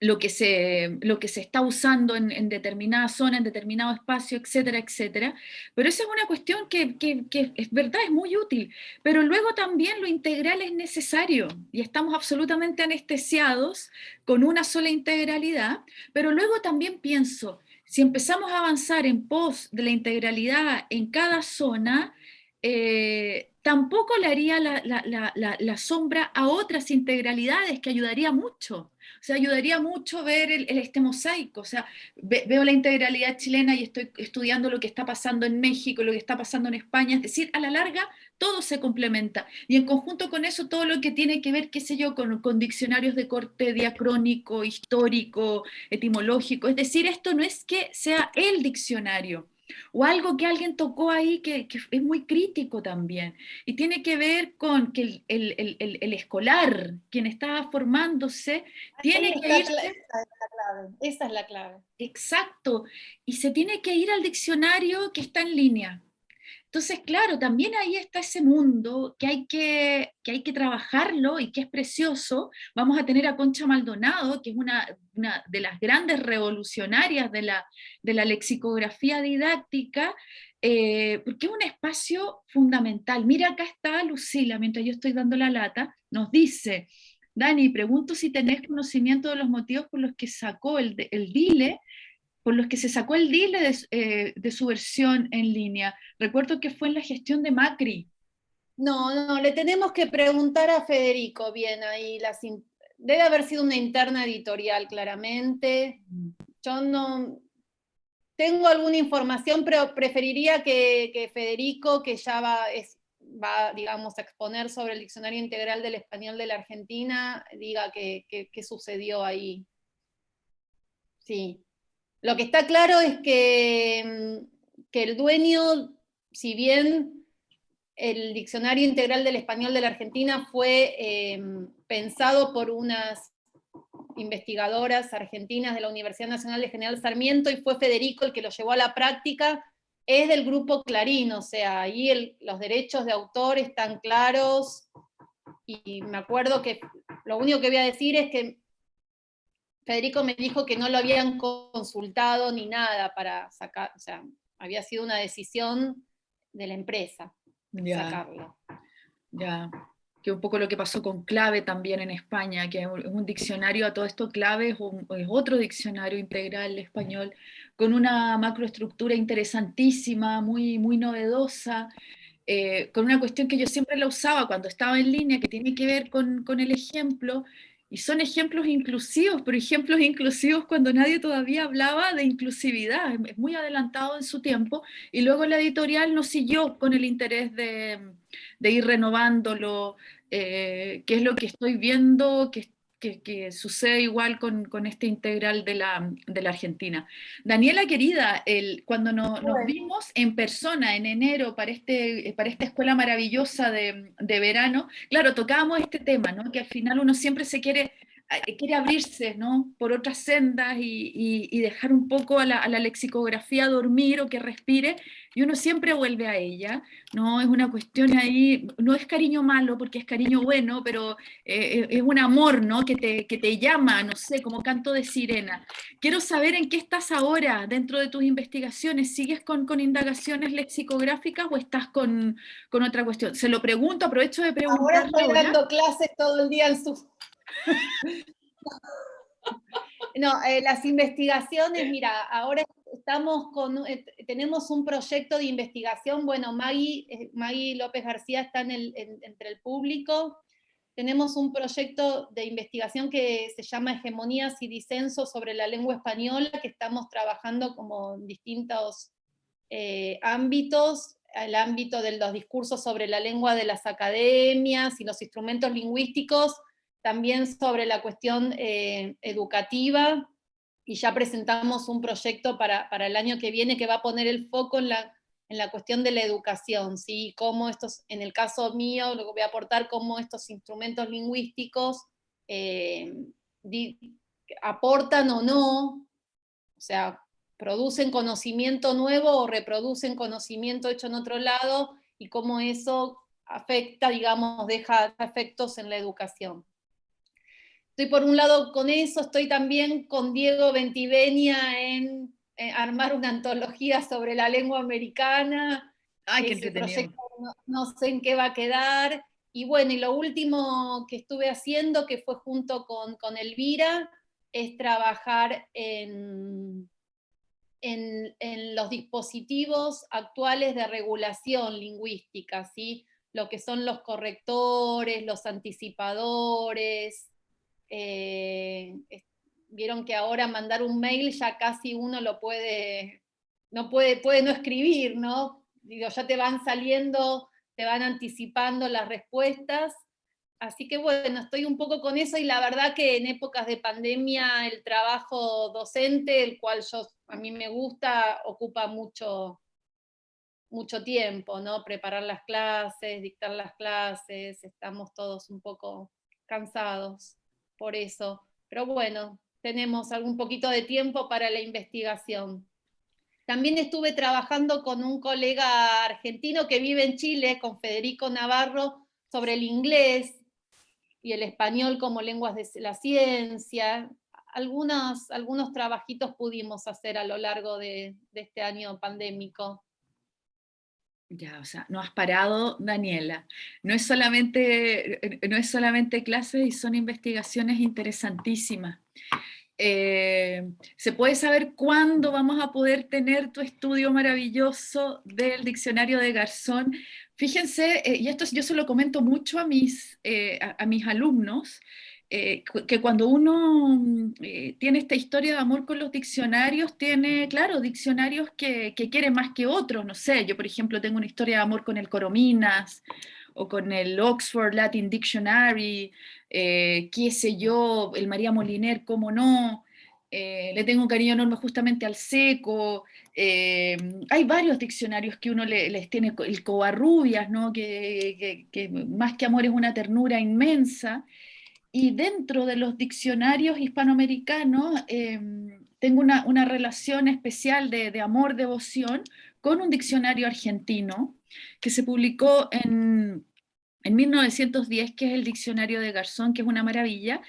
lo que se, lo que se está usando en, determinada zona, en determinado espacio, etcétera, etcétera. Pero esa es una cuestión que, que, es verdad, es muy útil. Pero luego también lo integral es necesario y estamos absolutamente anestesiados con una sola integralidad. Pero luego también pienso, si empezamos a avanzar en pos de la integralidad en cada zona, eh, tampoco le haría la, la, la, sombra a otras integralidades que ayudaría mucho. O sea, ayudaría mucho ver el, este mosaico. O sea, ve, veo la integralidad chilena y estoy estudiando lo que está pasando en México, lo que está pasando en España. Es decir, a la larga todo se complementa. Y en conjunto con eso, todo lo que tiene que ver, qué sé yo, con, con diccionarios de corte diacrónico, histórico, etimológico. Es decir, esto no es que sea el diccionario, o algo que alguien tocó ahí que, que, es muy crítico también, y tiene que ver con que el, el, el, el escolar, quien está formándose, tiene que ir... Esa es la clave, esa es la clave. Exacto, y se tiene que ir al diccionario que está en línea. Entonces, claro, también ahí está ese mundo que hay que, que hay que trabajarlo y que es precioso. Vamos a tener a Concha Maldonado, que es una, una de las grandes revolucionarias de la, de la lexicografía didáctica, eh, porque es un espacio fundamental. Mira, acá está Lucila, mientras yo estoy dando la lata, nos dice, Dani, pregunto si tenés conocimiento de los motivos por los que sacó el, el DILE por los que se sacó el DILE de, eh, de, su versión en línea. Recuerdo que fue en la gestión de Macri. No, no, le tenemos que preguntar a Federico bien ahí. Debe haber sido una interna editorial, claramente. Yo no tengo alguna información, pero preferiría que, que Federico, que ya va, es, va, digamos, a exponer sobre el diccionario integral del español de la Argentina, diga qué sucedió ahí. Sí. Lo que está claro es que, mm, que el dueño, si bien el Diccionario Integral del Español de la Argentina fue eh, pensado por unas investigadoras argentinas de la Universidad Nacional de General Sarmiento y fue Federico el que lo llevó a la práctica, es del grupo Clarín, o sea, ahí los derechos de autor están claros, y me acuerdo que lo único que voy a decir es que Federico me dijo que no lo habían consultado ni nada para sacar, o sea, había sido una decisión de la empresa ya, sacarlo. Ya, que un poco lo que pasó con Clave también en España, que es un diccionario a todo esto, Clave es, un, es otro diccionario integral español, con una macroestructura interesantísima, muy, muy novedosa, eh, con una cuestión que yo siempre la usaba cuando estaba en línea, que tiene que ver con, con el ejemplo, y son ejemplos inclusivos, pero ejemplos inclusivos cuando nadie todavía hablaba de inclusividad, es muy adelantado en su tiempo, y luego la editorial no siguió con el interés de, de ir renovándolo, eh, que es lo que estoy viendo, que que, que, sucede igual con, con, este integral de la, de la Argentina. Daniela querida, el, cuando no, nos vimos en persona en enero para, este, para esta escuela maravillosa de, de verano, claro, tocábamos este tema, ¿no? que al final uno siempre se quiere quiere abrirse ¿no? por otras sendas y, y, y dejar un poco a la, a la, lexicografía dormir o que respire, y uno siempre vuelve a ella, ¿no? Es una cuestión ahí, no es cariño malo porque es cariño bueno, pero eh, es un amor, ¿no? Que te, que te llama, no sé, como canto de sirena. Quiero saber en qué estás ahora dentro de tus investigaciones, ¿sigues con, con indagaciones lexicográficas o estás con, con otra cuestión? Se lo pregunto, aprovecho de preguntar. Ahora estoy dando clases todo el día en su no, eh, las investigaciones, mira, ahora estamos con, eh, tenemos un proyecto de investigación, bueno, Maggie, eh, Maggie López García está en el, en, entre el público, tenemos un proyecto de investigación que se llama Hegemonías y Disensos sobre la lengua española, que estamos trabajando como en distintos eh, ámbitos, el ámbito de los discursos sobre la lengua de las academias y los instrumentos lingüísticos, también sobre la cuestión eh, educativa, y ya presentamos un proyecto para, para, el año que viene que va a poner el foco en la, en la cuestión de la educación, ¿sí? Cómo estos, en el caso mío, lo que voy a aportar, cómo estos instrumentos lingüísticos eh, aportan o no, o sea, producen conocimiento nuevo o reproducen conocimiento hecho en otro lado, y cómo eso afecta, digamos, deja efectos en la educación. Estoy por un lado con eso, estoy también con Diego Ventivenia en eh, armar una antología sobre la lengua americana. Ay, qué entretenido. No, sé en qué va a quedar. Y bueno, y lo último que estuve haciendo, que fue junto con, con Elvira, es trabajar en, en, en, los dispositivos actuales de regulación lingüística, ¿sí? lo que son los correctores, los anticipadores, eh, vieron que ahora mandar un mail ya casi uno lo puede, no puede, puede no escribir, ¿no? Digo, ya te van saliendo, te van anticipando las respuestas, así que bueno, estoy un poco con eso y la verdad que en épocas de pandemia el trabajo docente, el cual yo, a mí me gusta, ocupa mucho, mucho tiempo, ¿no? Preparar las clases, dictar las clases, estamos todos un poco cansados por eso. Pero bueno, tenemos algún poquito de tiempo para la investigación. También estuve trabajando con un colega argentino que vive en Chile, con Federico Navarro, sobre el inglés y el español como lenguas de la ciencia. Algunos, algunos trabajitos pudimos hacer a lo largo de este año pandémico. Ya, o sea, no has parado, Daniela. No es solamente, eh, no es solamente clases y son investigaciones interesantísimas. Eh, ¿Se puede saber cuándo vamos a poder tener tu estudio maravilloso del diccionario de Garzón? Fíjense, eh, y esto yo se lo comento mucho a mis, a mis alumnos, eh, que cuando uno mm, eh, tiene esta historia de amor con los diccionarios, tiene, claro, diccionarios que, que quiere más que otros, no sé, yo por ejemplo tengo una historia de amor con el Corominas, o con el Oxford Latin Dictionary, eh, qué sé yo, el María Moliner, cómo no, le tengo un cariño enorme justamente al seco, hay varios diccionarios que uno les tiene, el Covarrubias, ¿no? que, más que amor es una ternura inmensa, y dentro de los diccionarios hispanoamericanos em, tengo una, relación especial de, de amor-devoción con un diccionario argentino que se publicó en, en 1910, que es el diccionario de Garzón, que es una maravilla,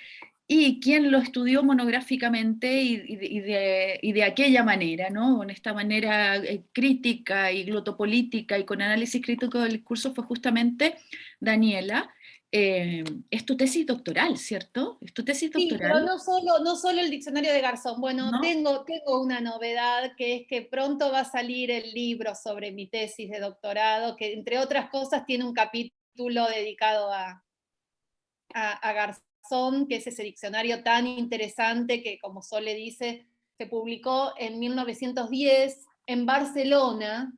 y quien lo estudió monográficamente y, y, de, y, de, aquella manera, ¿no? con esta manera eh, crítica y glotopolítica y con análisis crítico del discurso fue justamente Daniela, eh, es tu tesis doctoral, ¿cierto? Es tu tesis doctoral. Sí, pero no solo, no solo el diccionario de Garzón. Bueno, tengo, tengo una novedad, que es que pronto va a salir el libro sobre mi tesis de doctorado, que entre otras cosas tiene un capítulo dedicado a, a, a Garzón, que es ese diccionario tan interesante que, como Sole dice, se publicó en 1910 en Barcelona,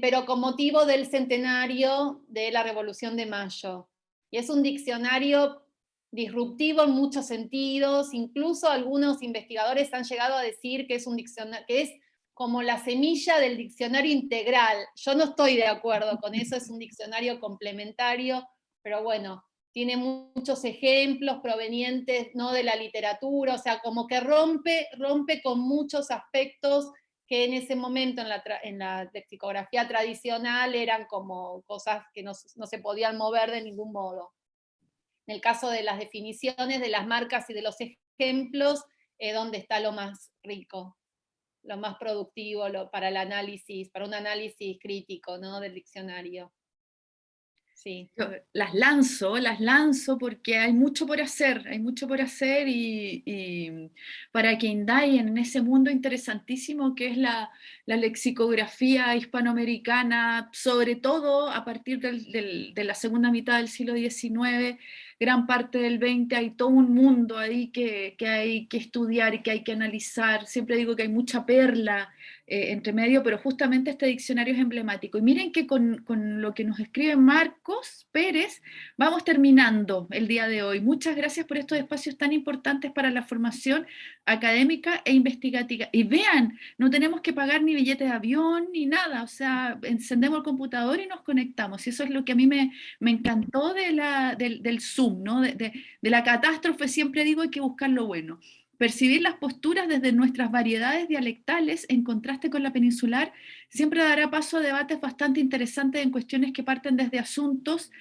pero con motivo del centenario de la Revolución de Mayo. Y es un diccionario disruptivo en muchos sentidos, incluso algunos investigadores han llegado a decir que es un diccionario, que es como la semilla del diccionario integral. Yo no estoy de acuerdo con eso, es un diccionario complementario, pero bueno, tiene muchos ejemplos provenientes ¿no? de la literatura, o sea, como que rompe, rompe con muchos aspectos que en ese momento en la, en la lexicografía tradicional eran como cosas que no, se podían mover de ningún modo. En el caso de las definiciones, de las marcas y de los ejemplos, es donde está lo más rico, lo más productivo para el análisis, para un análisis crítico ¿no? del diccionario. Sí. Las lanzo, las lanzo porque hay mucho por hacer, hay mucho por hacer y, para que indaguen en ese mundo interesantísimo que es la, lexicografía hispanoamericana, sobre todo a partir de la segunda mitad del siglo XIX, gran parte del 20, hay todo un mundo ahí que, que hay que estudiar y que hay que analizar, siempre digo que hay mucha perla eh, entre medio, pero justamente este diccionario es emblemático. Y miren que con, con, lo que nos escribe Marcos Pérez, vamos terminando el día de hoy. Muchas gracias por estos espacios tan importantes para la formación académica e investigativa. Y vean, no tenemos que pagar ni billete de avión ni nada, o sea, encendemos el computador y nos conectamos. Y eso es lo que a mí me, me encantó del, del Zoom, de, la catástrofe, siempre digo hay que buscar lo bueno. Percibir las posturas desde nuestras variedades dialectales en contraste con la peninsular siempre dará paso a debates bastante interesantes en cuestiones que parten desde asuntos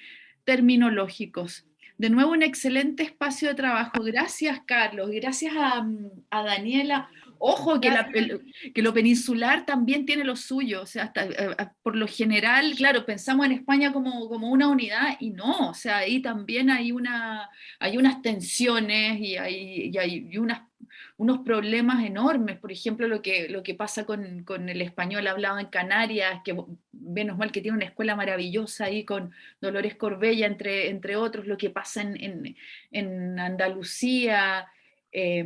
terminológicos. De nuevo, un excelente espacio de trabajo. Gracias, Carlos. Gracias a Daniela. Ojo, que, la, que, lo peninsular también tiene lo suyo. O sea, hasta, eh, por lo general, claro, pensamos en España como, como, una unidad y no. O sea, ahí también hay, una, hay unas tensiones y hay, y hay unas unos problemas enormes, por ejemplo, lo que, lo que pasa con, con, el español hablado en Canarias, que menos mal que tiene una escuela maravillosa ahí con Dolores Corbella, entre, entre otros, lo que pasa en, en, en Andalucía, eh,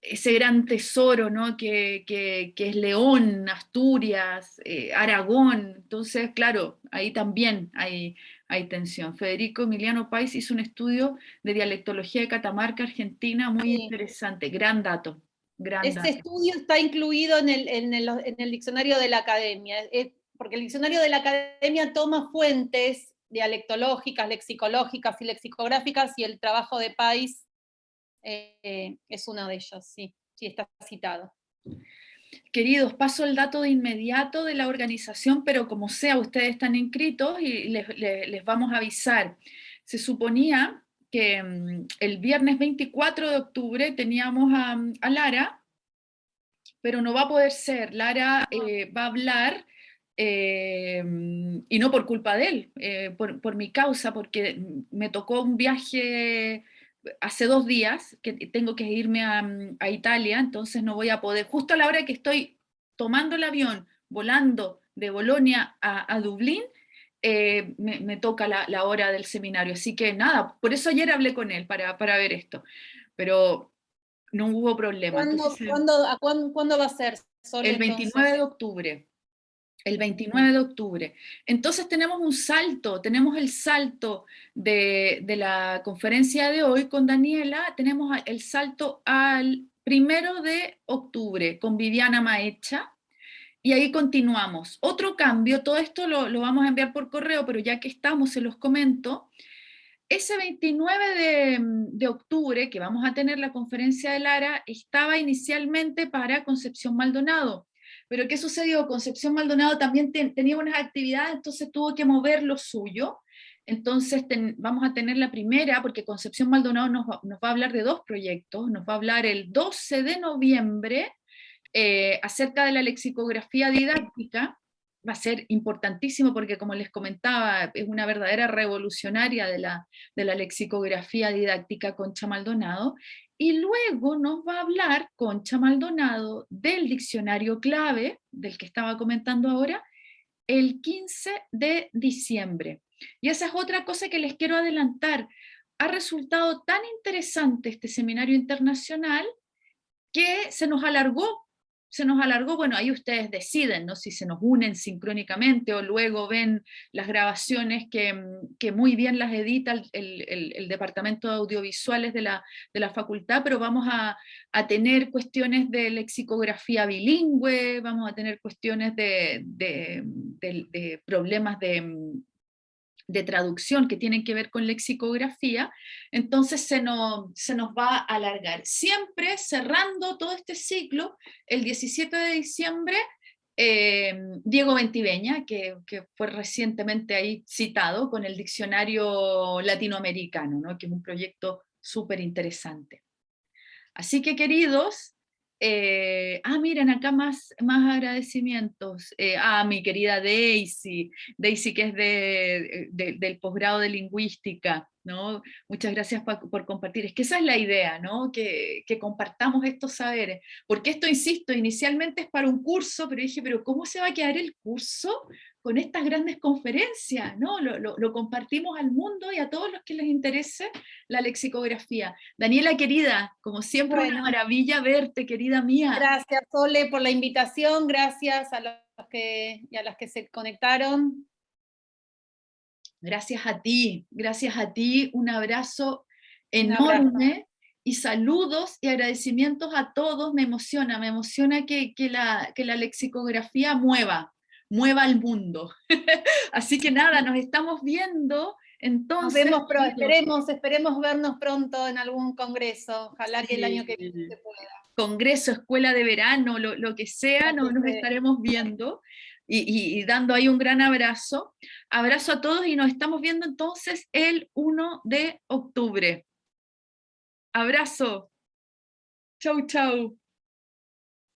ese gran tesoro ¿no? que, que, que, es León, Asturias, eh, Aragón, entonces claro, ahí también hay, hay tensión. Federico Emiliano Pais hizo un estudio de dialectología de Catamarca, Argentina, muy sí. interesante, gran dato. Gran este dato. estudio está incluido en el, en, el, en el, diccionario de la academia, es, porque el diccionario de la academia toma fuentes dialectológicas, lexicológicas y lexicográficas, y el trabajo de Pais eh, es uno de ellos, sí, sí está citado. Queridos, paso el dato de inmediato de la organización, pero como sea, ustedes están inscritos y les, les, les vamos a avisar. Se suponía que um, el viernes 24 de octubre teníamos a, a, Lara, pero no va a poder ser. Lara eh, va a hablar, eh, y no por culpa de él, eh, por, por mi causa, porque me tocó un viaje hace dos días que tengo que irme a, a, Italia, entonces no voy a poder, justo a la hora que estoy tomando el avión, volando de Bolonia a, a Dublín, eh, me, me, toca la, la, hora del seminario. Así que nada, por eso ayer hablé con él para, para ver esto, pero no hubo problema. ¿Cuándo, entonces, ¿cuándo, ¿cuándo, ¿cuándo va a ser? Sol, el 29 entonces? de octubre el 29 de octubre. Entonces tenemos un salto, tenemos el salto de, la conferencia de hoy con Daniela, tenemos el salto al primero de octubre con Viviana Maecha, y ahí continuamos. Otro cambio, todo esto lo, vamos a enviar por correo, pero ya que estamos, se los comento. Ese 29 de, de octubre, que vamos a tener la conferencia de Lara, estaba inicialmente para Concepción Maldonado, pero ¿qué sucedió? Concepción Maldonado también ten, tenía unas actividades, entonces tuvo que mover lo suyo. Entonces vamos a tener la primera, porque Concepción Maldonado nos va, nos va, a hablar de dos proyectos. Nos va a hablar el 12 de noviembre eh, acerca de la lexicografía didáctica. Va a ser importantísimo porque, como les comentaba, es una verdadera revolucionaria de la, de la lexicografía didáctica Concha Maldonado. Y luego nos va a hablar Concha Maldonado del diccionario clave, del que estaba comentando ahora, el 15 de diciembre. Y esa es otra cosa que les quiero adelantar. Ha resultado tan interesante este seminario internacional que se nos alargó se nos alargó, bueno, ahí ustedes deciden, ¿no? Si se nos unen sincrónicamente o luego ven las grabaciones que, que muy bien las edita el, el, departamento de audiovisuales de la, de la facultad, pero vamos a, a, tener cuestiones de lexicografía bilingüe, vamos a tener cuestiones de, de problemas de, de traducción que tienen que ver con lexicografía, entonces se nos, se nos va a alargar. Siempre cerrando todo este ciclo, el 17 de diciembre, eh, Diego Ventiveña, que, que, fue recientemente ahí citado con el diccionario latinoamericano, ¿no? que es un proyecto súper interesante. Así que queridos, Eh, ah, miren, acá más, más agradecimientos. Eh, a mi querida Daisy, Daisy que es de, del posgrado de lingüística, ¿no? Muchas gracias por, compartir. Es que esa es la idea, ¿no? Que, que, compartamos estos saberes. Porque esto, insisto, inicialmente es para un curso, pero dije, pero ¿cómo se va a quedar el curso con estas grandes conferencias, ¿no? Lo, compartimos al mundo y a todos los que les interese la lexicografía. Daniela, querida, como siempre, una maravilla verte, querida mía. Gracias, Sole, por la invitación, gracias a los que, y a las que se conectaron. Gracias a ti, gracias a ti, un abrazo enorme. y saludos y agradecimientos a todos, me emociona, me emociona que, la, que la lexicografía mueva, mueva al mundo. Así que nada, nos estamos viendo. Entonces, esperemos, esperemos vernos pronto en algún congreso, ojalá que el año que viene se pueda. Congreso, escuela de verano, lo, que sea, nos, nos estaremos viendo y, y, dando ahí un gran abrazo. Abrazo a todos y nos estamos viendo entonces el 1 de octubre. Abrazo. Chau, chau.